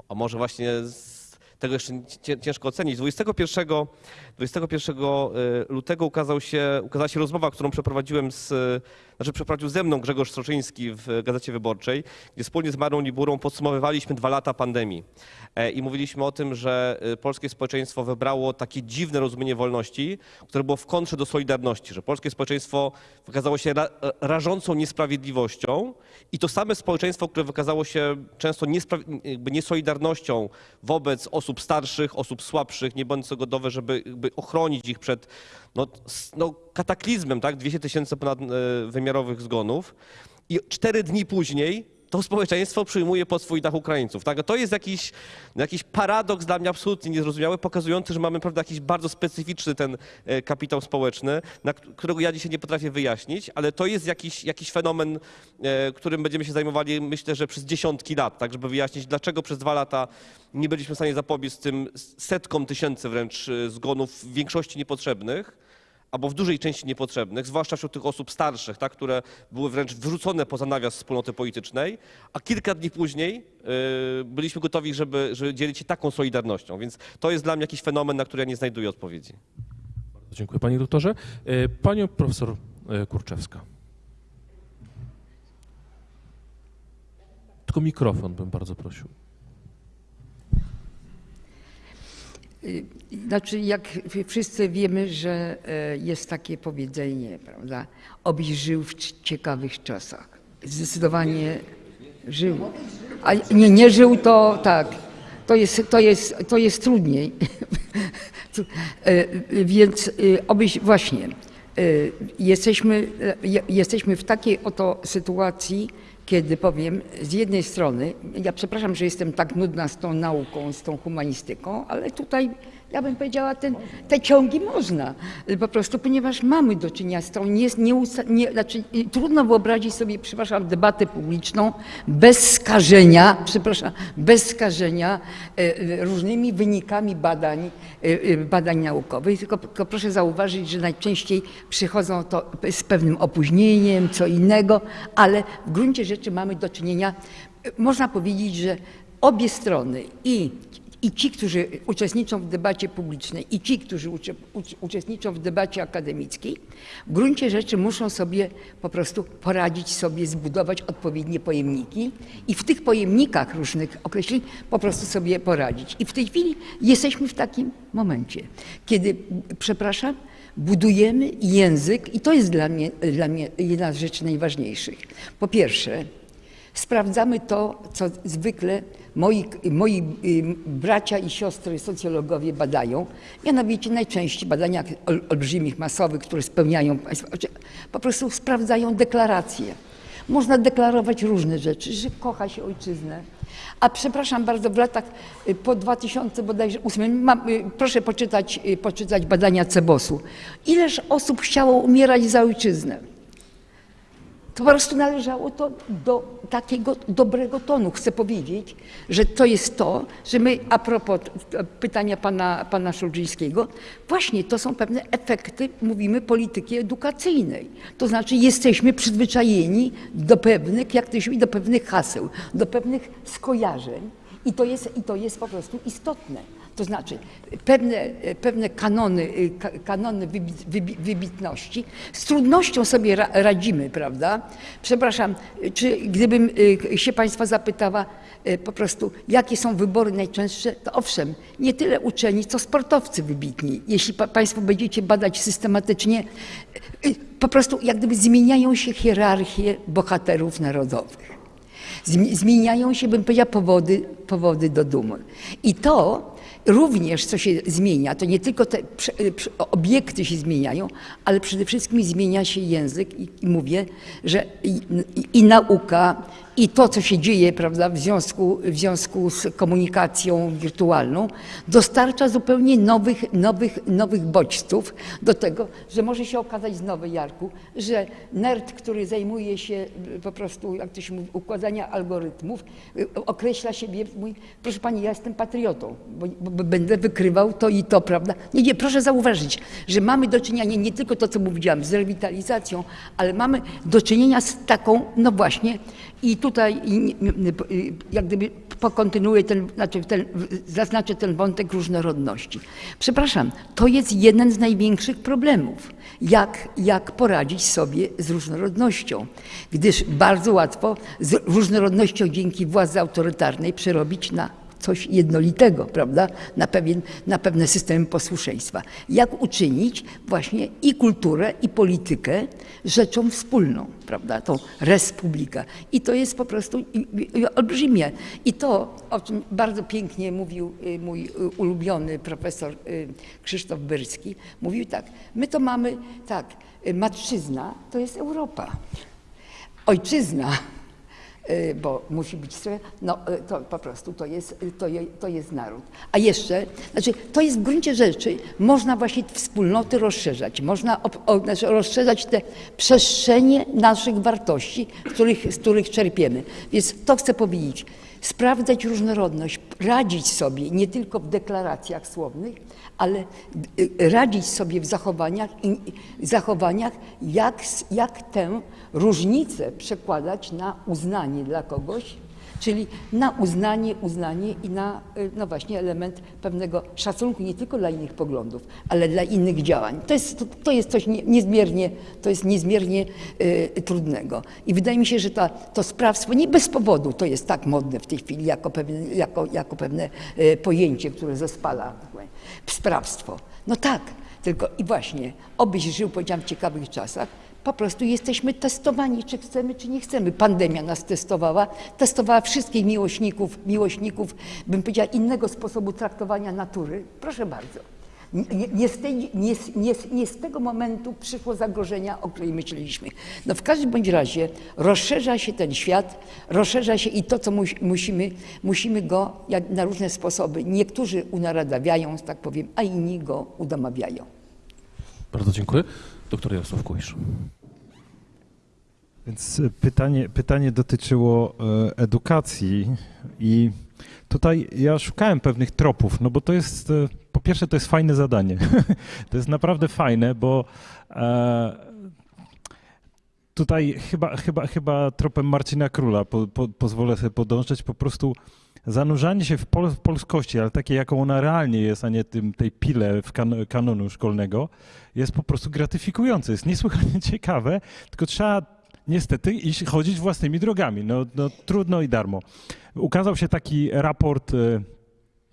a może właśnie z tego jeszcze ciężko ocenić. 21, 21 e, lutego ukazał się, ukazała się rozmowa, którą przeprowadziłem z, znaczy przeprowadził ze mną Grzegorz Stroczyński w Gazecie Wyborczej, gdzie wspólnie z Marą Liburą podsumowywaliśmy dwa lata pandemii. E, I mówiliśmy o tym, że e, polskie społeczeństwo wybrało takie dziwne rozumienie wolności, które było w kontrze do solidarności, że polskie społeczeństwo wykazało się ra, rażącą niesprawiedliwością i to same społeczeństwo, które wykazało się często niesolidarnością wobec osób starszych, osób słabszych, nie będące gotowe, żeby ochronić ich przed no, no, kataklizmem, tak? 200 tysięcy ponadwymiarowych zgonów. I cztery dni później to społeczeństwo przyjmuje pod swój dach Ukraińców. Tak? To jest jakiś, jakiś paradoks dla mnie absolutnie niezrozumiały, pokazujący, że mamy prawda, jakiś bardzo specyficzny ten e, kapitał społeczny, którego ja dzisiaj nie potrafię wyjaśnić, ale to jest jakiś, jakiś fenomen, e, którym będziemy się zajmowali myślę, że przez dziesiątki lat, tak, żeby wyjaśnić, dlaczego przez dwa lata nie byliśmy w stanie zapobiec tym setkom tysięcy wręcz e, zgonów, w większości niepotrzebnych albo w dużej części niepotrzebnych, zwłaszcza wśród tych osób starszych, tak, które były wręcz wyrzucone poza nawias wspólnoty politycznej, a kilka dni później y, byliśmy gotowi, żeby, żeby dzielić się taką solidarnością. Więc to jest dla mnie jakiś fenomen, na który ja nie znajduję odpowiedzi. Dziękuję panie doktorze. E, Panią profesor e, Kurczewska. Tylko mikrofon bym bardzo prosił. Y, Znaczy, jak wszyscy wiemy, że e, jest takie powiedzenie, prawda? Obyś żył w ciekawych czasach. Zdecydowanie żył. A nie, nie żył, to tak. To jest, to jest, to jest trudniej. E, Więc y, obyś właśnie y, jesteśmy, je- jesteśmy w takiej oto sytuacji, kiedy powiem, z jednej strony, ja przepraszam, że jestem tak nudna z tą nauką, z tą humanistyką, ale tutaj ja bym powiedziała, ten, te ciągi można, y, po prostu, ponieważ mamy do czynienia z tą, nie, nie, nie, znaczy, y, trudno wyobrazić sobie, przepraszam, debatę publiczną bez skażenia, przepraszam, bez skażenia y, różnymi wynikami badań, badań naukowych, tylko, tylko proszę zauważyć, że najczęściej przychodzą to z pewnym opóźnieniem, co innego, ale w gruncie rzeczy mamy do czynienia, można powiedzieć, że obie strony i i ci, którzy uczestniczą w debacie publicznej, i ci, którzy ucze, ucz, uczestniczą w debacie akademickiej, w gruncie rzeczy muszą sobie po prostu poradzić sobie, zbudować odpowiednie pojemniki i w tych pojemnikach różnych określeń po prostu sobie poradzić. I w tej chwili jesteśmy w takim momencie, kiedy, przepraszam, budujemy język i to jest dla mnie, dla mnie jedna z rzeczy najważniejszych. Po pierwsze, Sprawdzamy to, co zwykle moi, moi y, bracia i siostry socjologowie badają, mianowicie najczęściej badania ol, olbrzymich, masowych, które spełniają państwo, po prostu sprawdzają deklaracje. Można deklarować różne rzeczy, że kocha się ojczyznę. A przepraszam bardzo, w latach y, po 2000 bodajże 8, mam, y, proszę poczytać, poczytać badania Cebosu. Ileż osób chciało umierać za ojczyznę? To po prostu należało to do takiego dobrego tonu. Chcę powiedzieć, że to jest to, że my, a propos pytania pana, pana Szulżyńskiego, właśnie to są pewne efekty, mówimy, polityki edukacyjnej. To znaczy jesteśmy przyzwyczajeni do pewnych, jak to się do pewnych haseł, do pewnych skojarzeń i to jest, i to jest po prostu istotne. To znaczy pewne, pewne kanony, y, ka- kanony wybi- wybi- wybitności z trudnością sobie ra- radzimy, prawda? Przepraszam, czy gdybym y, się Państwa zapytała y, po prostu, jakie są wybory najczęstsze, to owszem, nie tyle uczeni, co sportowcy wybitni. Jeśli pa- Państwo będziecie badać systematycznie, po prostu jak gdyby zmieniają się hierarchie bohaterów narodowych. Zmi- Zmieniają się, bym powiedziała, powody, powody do dumy. I to również, co się zmienia, to nie tylko te prze- obiekty się zmieniają, ale przede wszystkim zmienia się język i, mówię, że i, i nauka, i to, co się dzieje prawda, w, związku, w związku z komunikacją wirtualną, dostarcza zupełnie nowych, nowych, nowych bodźców do tego, że może się okazać znowu, Jarku, że nerd, który zajmuje się y, po prostu, jak to się mówi, układania algorytmów, y, określa siebie, mówi, proszę pani, ja jestem patriotą, bo, bo, będę wykrywał to i to, prawda? Nie, nie, proszę zauważyć, że mamy do czynienia nie, nie tylko to, co mówiłam, z rewitalizacją, ale mamy do czynienia z taką, no właśnie, i tutaj jak gdyby pokontynuuję ten, znaczy ten, zaznaczę ten wątek różnorodności. Przepraszam, to jest jeden z największych problemów. Jak, jak poradzić sobie z różnorodnością? Gdyż bardzo łatwo z różnorodnością dzięki władzy autorytarnej przerobić na coś jednolitego, prawda? Na, pewien, na pewne systemy posłuszeństwa. Jak uczynić właśnie i kulturę, i politykę rzeczą wspólną, prawda? Tą respublikę. I to jest po prostu i- olbrzymie. I to, o czym bardzo pięknie mówił y, mój y, ulubiony profesor y, Krzysztof Byrski, mówił tak, my to mamy tak, matczyzna to jest Europa. Ojczyzna bo musi być trochę, no y, to po prostu to jest, y, to, je, to jest naród. A jeszcze, znaczy to jest w gruncie rzeczy, można właśnie wspólnoty rozszerzać, można o, znaczy rozszerzać te przestrzenie naszych wartości, których, z których czerpiemy. Więc to chcę powiedzieć, sprawdzać różnorodność, radzić sobie nie tylko w deklaracjach słownych, ale y, radzić sobie w zachowaniach, zachowaniach jak, jak tę różnicę przekładać na uznanie dla kogoś, czyli na uznanie, uznanie i na y, no właśnie element pewnego szacunku nie tylko dla innych poglądów, ale dla innych działań. To jest, to, to jest coś nie, niezmiernie, to jest niezmiernie y, trudnego. I wydaje mi się, że ta, to sprawstwo nie bez powodu to jest tak modne w tej chwili jako pewne, jako, jako pewne y, pojęcie, które zespala sprawstwo. No tak, tylko i właśnie, obyś żył, powiedziałam, w ciekawych czasach, po prostu jesteśmy testowani, czy chcemy, czy nie chcemy. Pandemia nas testowała, testowała wszystkich miłośników, miłośników, bym powiedziała, innego sposobu traktowania natury. Proszę bardzo. Nie, nie, z tej, nie, nie, z- tego momentu przyszło zagrożenia, o której myśleliśmy. No w każdym bądź razie rozszerza się ten świat, rozszerza się i to, co musimy, musimy go jak, na różne sposoby. Niektórzy unaradawiają, tak powiem, a inni go udomawiają. Bardzo dziękuję. Doktor Jarosław Kuisz. Więc e, pytanie, pytanie dotyczyło e, edukacji i tutaj ja szukałem pewnych tropów, no bo to jest, e, po pierwsze to jest fajne zadanie. to jest naprawdę fajne, bo tutaj chyba, chyba, chyba tropem Marcina Króla po, po, pozwolę sobie podążać, po prostu zanurzanie się w, pol, w polskości, ale takie jaką ona realnie jest, a nie tym, tej pile w kan, kanonu szkolnego, jest po prostu gratyfikujące, jest niesłychanie ciekawe, tylko trzeba niestety iść, chodzić własnymi drogami. No, no trudno i darmo. Ukazał się taki raport e,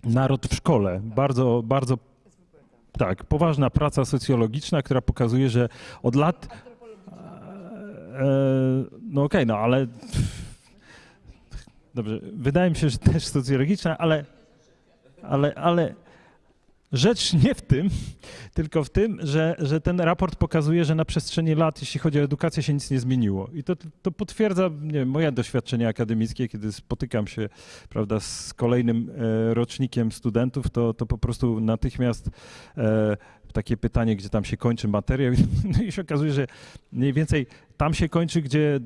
Naród w szkole. Bardzo, bardzo tak, poważna praca socjologiczna, która pokazuje, że od lat. E, no okej, no ale. Dobrze, wydaje mi się, że też socjologiczna, ale. Ale, ale rzecz nie w tym, tylko w tym, że, że ten raport pokazuje, że na przestrzeni lat, jeśli chodzi o edukację, się nic nie zmieniło. I to, to potwierdza nie wiem, moje doświadczenie akademickie, kiedy spotykam się prawda, z kolejnym e, rocznikiem studentów, to, to po prostu natychmiast e, takie pytanie, gdzie tam się kończy materiał no i się okazuje, że mniej więcej tam się kończy, gdzie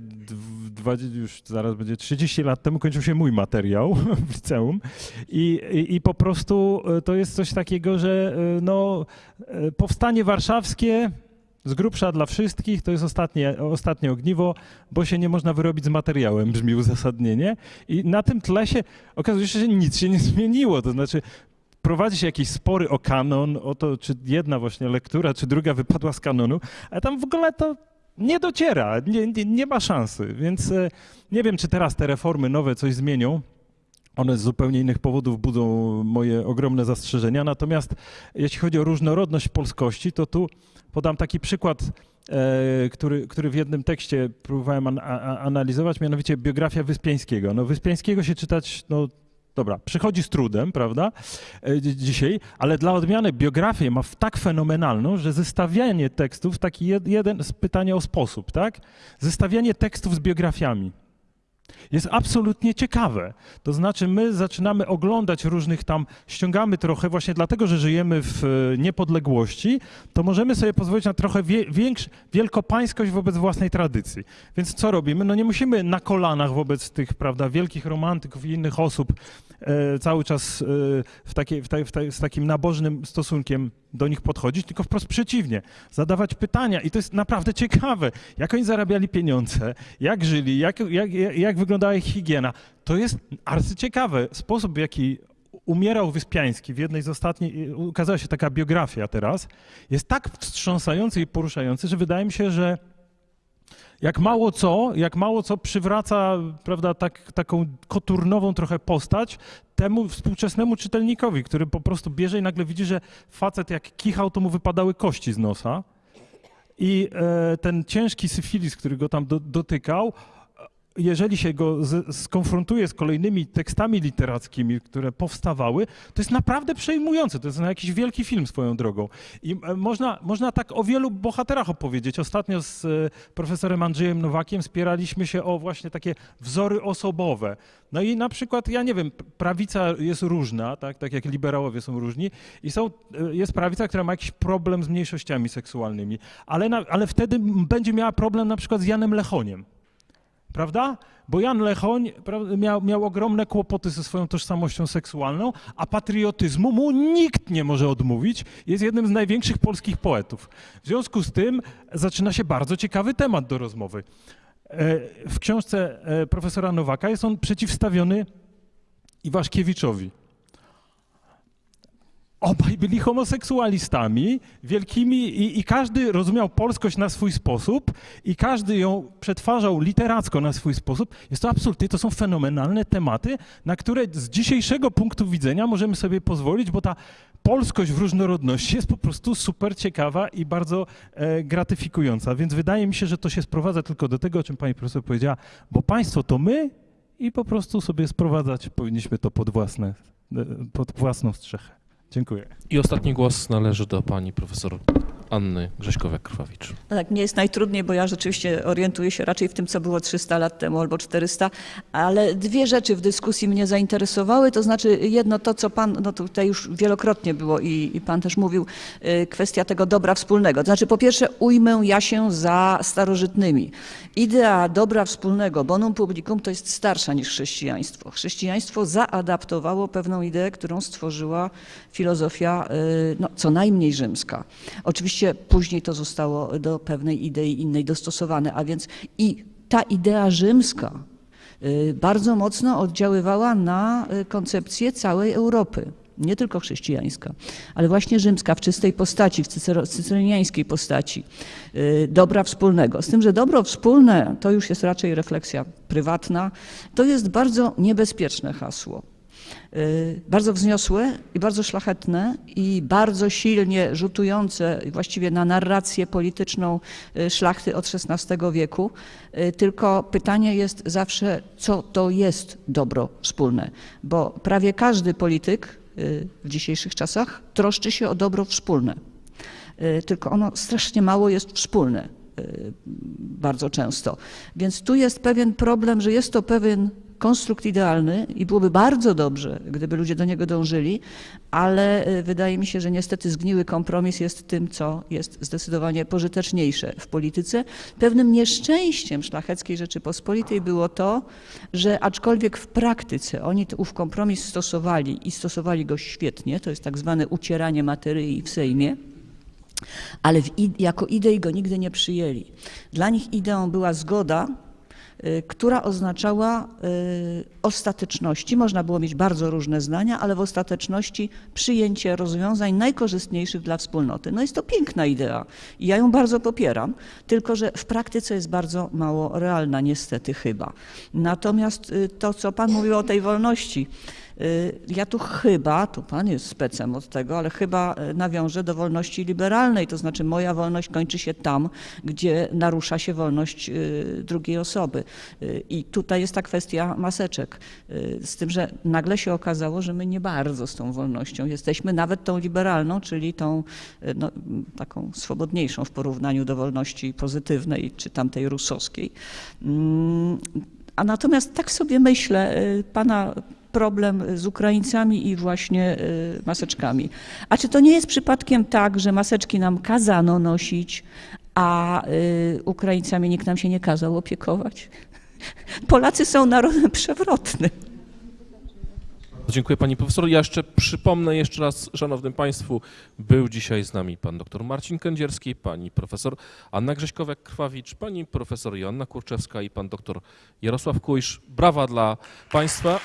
już zaraz będzie 30 lat temu kończył się mój materiał w liceum i, i, i po prostu e, to jest coś takiego, że e, no, e, powstanie warszawskie z grubsza dla wszystkich, to jest ostatnie, ostatnie ogniwo, bo się nie można wyrobić z materiałem, brzmi uzasadnienie. I na tym tle się okazuje się, że nic się nie zmieniło. To znaczy, prowadzi się jakieś spory o kanon, o to, czy jedna właśnie lektura, czy druga wypadła z kanonu, a tam w ogóle to nie dociera, nie, nie, nie ma szansy. Więc e, nie wiem, czy teraz te reformy nowe coś zmienią. One z zupełnie innych powodów budzą moje ogromne zastrzeżenia. Natomiast jeśli chodzi o różnorodność polskości, to tu podam taki przykład, e, który, który w jednym tekście próbowałem an, a, analizować, mianowicie biografia Wyspiańskiego. No Wyspiańskiego się czytać, no dobra, przychodzi z trudem, prawda, e, dzi- dzisiaj, ale dla odmiany biografię ma tak fenomenalną, że zestawianie tekstów, taki jed, jeden z pytania o sposób, tak, zestawianie tekstów z biografiami jest absolutnie ciekawe. To znaczy, my zaczynamy oglądać różnych tam, ściągamy trochę, właśnie dlatego, że żyjemy w e, niepodległości, to możemy sobie pozwolić na trochę wie, większ, wielkopańskość wobec własnej tradycji. Więc co robimy? No nie musimy na kolanach wobec tych, prawda, wielkich romantyków i innych osób cały czas e, w takie, w ta, w ta, z takim nabożnym stosunkiem do nich podchodzić, tylko wprost przeciwnie, zadawać pytania i to jest naprawdę ciekawe, jak oni zarabiali pieniądze, jak żyli, jak, jak, jak wyglądała ich higiena. To jest arcyciekawe. Sposób, w jaki umierał Wyspiański w jednej z ostatnich, ukazała się taka biografia teraz, jest tak wstrząsający i poruszający, że wydaje mi się, że jak mało co, jak mało co przywraca, prawda, tak, taką koturnową trochę postać temu współczesnemu czytelnikowi, który po prostu bierze i nagle widzi, że facet jak kichał, to mu wypadały kości z nosa. I e, ten ciężki syfilis, który go tam do, dotykał, jeżeli się go z, skonfrontuje z kolejnymi tekstami literackimi, które powstawały, to jest naprawdę przejmujące. To jest na jakiś wielki film swoją drogą. I e, można, można tak o wielu bohaterach opowiedzieć. Ostatnio z e, profesorem Andrzejem Nowakiem spieraliśmy się o właśnie takie wzory osobowe. No i na przykład, ja nie wiem, prawica jest różna, tak, tak jak liberałowie są różni i są, e, jest prawica, która ma jakiś problem z mniejszościami seksualnymi, ale, na, ale wtedy będzie miała problem na przykład z Janem Lechoniem prawda? Bo Jan Lechoń miał, miał ogromne kłopoty ze swoją tożsamością seksualną, a patriotyzmu mu nikt nie może odmówić. Jest jednym z największych polskich poetów. W związku z tym zaczyna się bardzo ciekawy temat do rozmowy. E, W książce e, profesora Nowaka jest on przeciwstawiony Iwaszkiewiczowi. Obaj byli homoseksualistami wielkimi i, i każdy rozumiał polskość na swój sposób i każdy ją przetwarzał literacko na swój sposób. Jest to absolutnie, to są fenomenalne tematy, na które z dzisiejszego punktu widzenia możemy sobie pozwolić, bo ta polskość w różnorodności jest po prostu super ciekawa i bardzo e, gratyfikująca. Więc wydaje mi się, że to się sprowadza tylko do tego, o czym pani profesor powiedziała, bo państwo to my i po prostu sobie sprowadzać powinniśmy to pod, własne, e, pod własną strzechę. Dziękuję. I ostatni głos należy do pani profesor Anny Grześkowiak-Krwawicz. No tak, mnie jest najtrudniej, bo ja rzeczywiście orientuję się raczej w tym, co było 300 lat temu albo 400, ale dwie rzeczy w dyskusji mnie zainteresowały, to znaczy jedno to, co pan, no tutaj już wielokrotnie było i, i pan też mówił, y, kwestia tego dobra wspólnego. To znaczy po pierwsze ujmę ja się za starożytnymi. Idea dobra wspólnego, bonum publicum, to jest starsza niż chrześcijaństwo. Chrześcijaństwo zaadaptowało pewną ideę, którą stworzyła filozofia y, no, co najmniej rzymska. Oczywiście później to zostało do pewnej idei innej dostosowane, a więc i ta idea rzymska y, bardzo mocno oddziaływała na y, koncepcję całej Europy. Nie tylko chrześcijańska, ale właśnie rzymska w czystej postaci, w cycero- cyceroniańskiej postaci, y, dobra wspólnego. Z tym, że dobro wspólne to już jest raczej refleksja prywatna, to jest bardzo niebezpieczne hasło. Y, bardzo wzniosłe i bardzo szlachetne i bardzo silnie rzutujące właściwie na narrację polityczną y, szlachty od XVI wieku. Y, Tylko pytanie jest zawsze, co to jest dobro wspólne, bo prawie każdy polityk w dzisiejszych czasach troszczy się o dobro wspólne. Tylko ono strasznie mało jest wspólne bardzo często. Więc tu jest pewien problem, że jest to pewien konstrukt idealny i byłoby bardzo dobrze, gdyby ludzie do niego dążyli, ale y, wydaje mi się, że niestety zgniły kompromis jest tym, co jest zdecydowanie pożyteczniejsze w polityce. Pewnym nieszczęściem szlacheckiej Rzeczypospolitej było to, że aczkolwiek w praktyce oni ów kompromis stosowali i stosowali go świetnie, to jest tak zwane ucieranie materii w Sejmie, ale w jako idei go nigdy nie przyjęli. Dla nich ideą była zgoda która oznaczała y, ostateczności, można było mieć bardzo różne zdania, ale w ostateczności przyjęcie rozwiązań najkorzystniejszych dla wspólnoty. No jest to piękna idea i ja ją bardzo popieram, tylko że w praktyce jest bardzo mało realna, niestety chyba. Natomiast y, to, co Pan mówił o tej wolności, y, ja tu chyba, tu Pan jest specem od tego, ale chyba y, nawiążę do wolności liberalnej, to znaczy moja wolność kończy się tam, gdzie narusza się wolność y, drugiej osoby. Y, I tutaj jest ta kwestia maseczek, y, z tym, że nagle się okazało, że my nie bardzo z tą wolnością jesteśmy, nawet tą liberalną, czyli tą y, no, taką swobodniejszą w porównaniu do wolności pozytywnej czy tamtej rusowskiej. Mm, A natomiast tak sobie myślę, y, pana problem z Ukraińcami i właśnie y, maseczkami. A czy to nie jest przypadkiem tak, że maseczki nam kazano nosić, a y, Ukraińcami nikt nam się nie kazał opiekować? Polacy są narodem przewrotnym. Dziękuję pani profesor. Ja jeszcze przypomnę jeszcze raz, szanownym państwu, był dzisiaj z nami pan dr Marcin Kędzierski, pani profesor Anna Grześkowiak-Krwawicz, pani profesor Joanna Kurczewska i pan dr Jarosław Kujsz. Brawa dla państwa.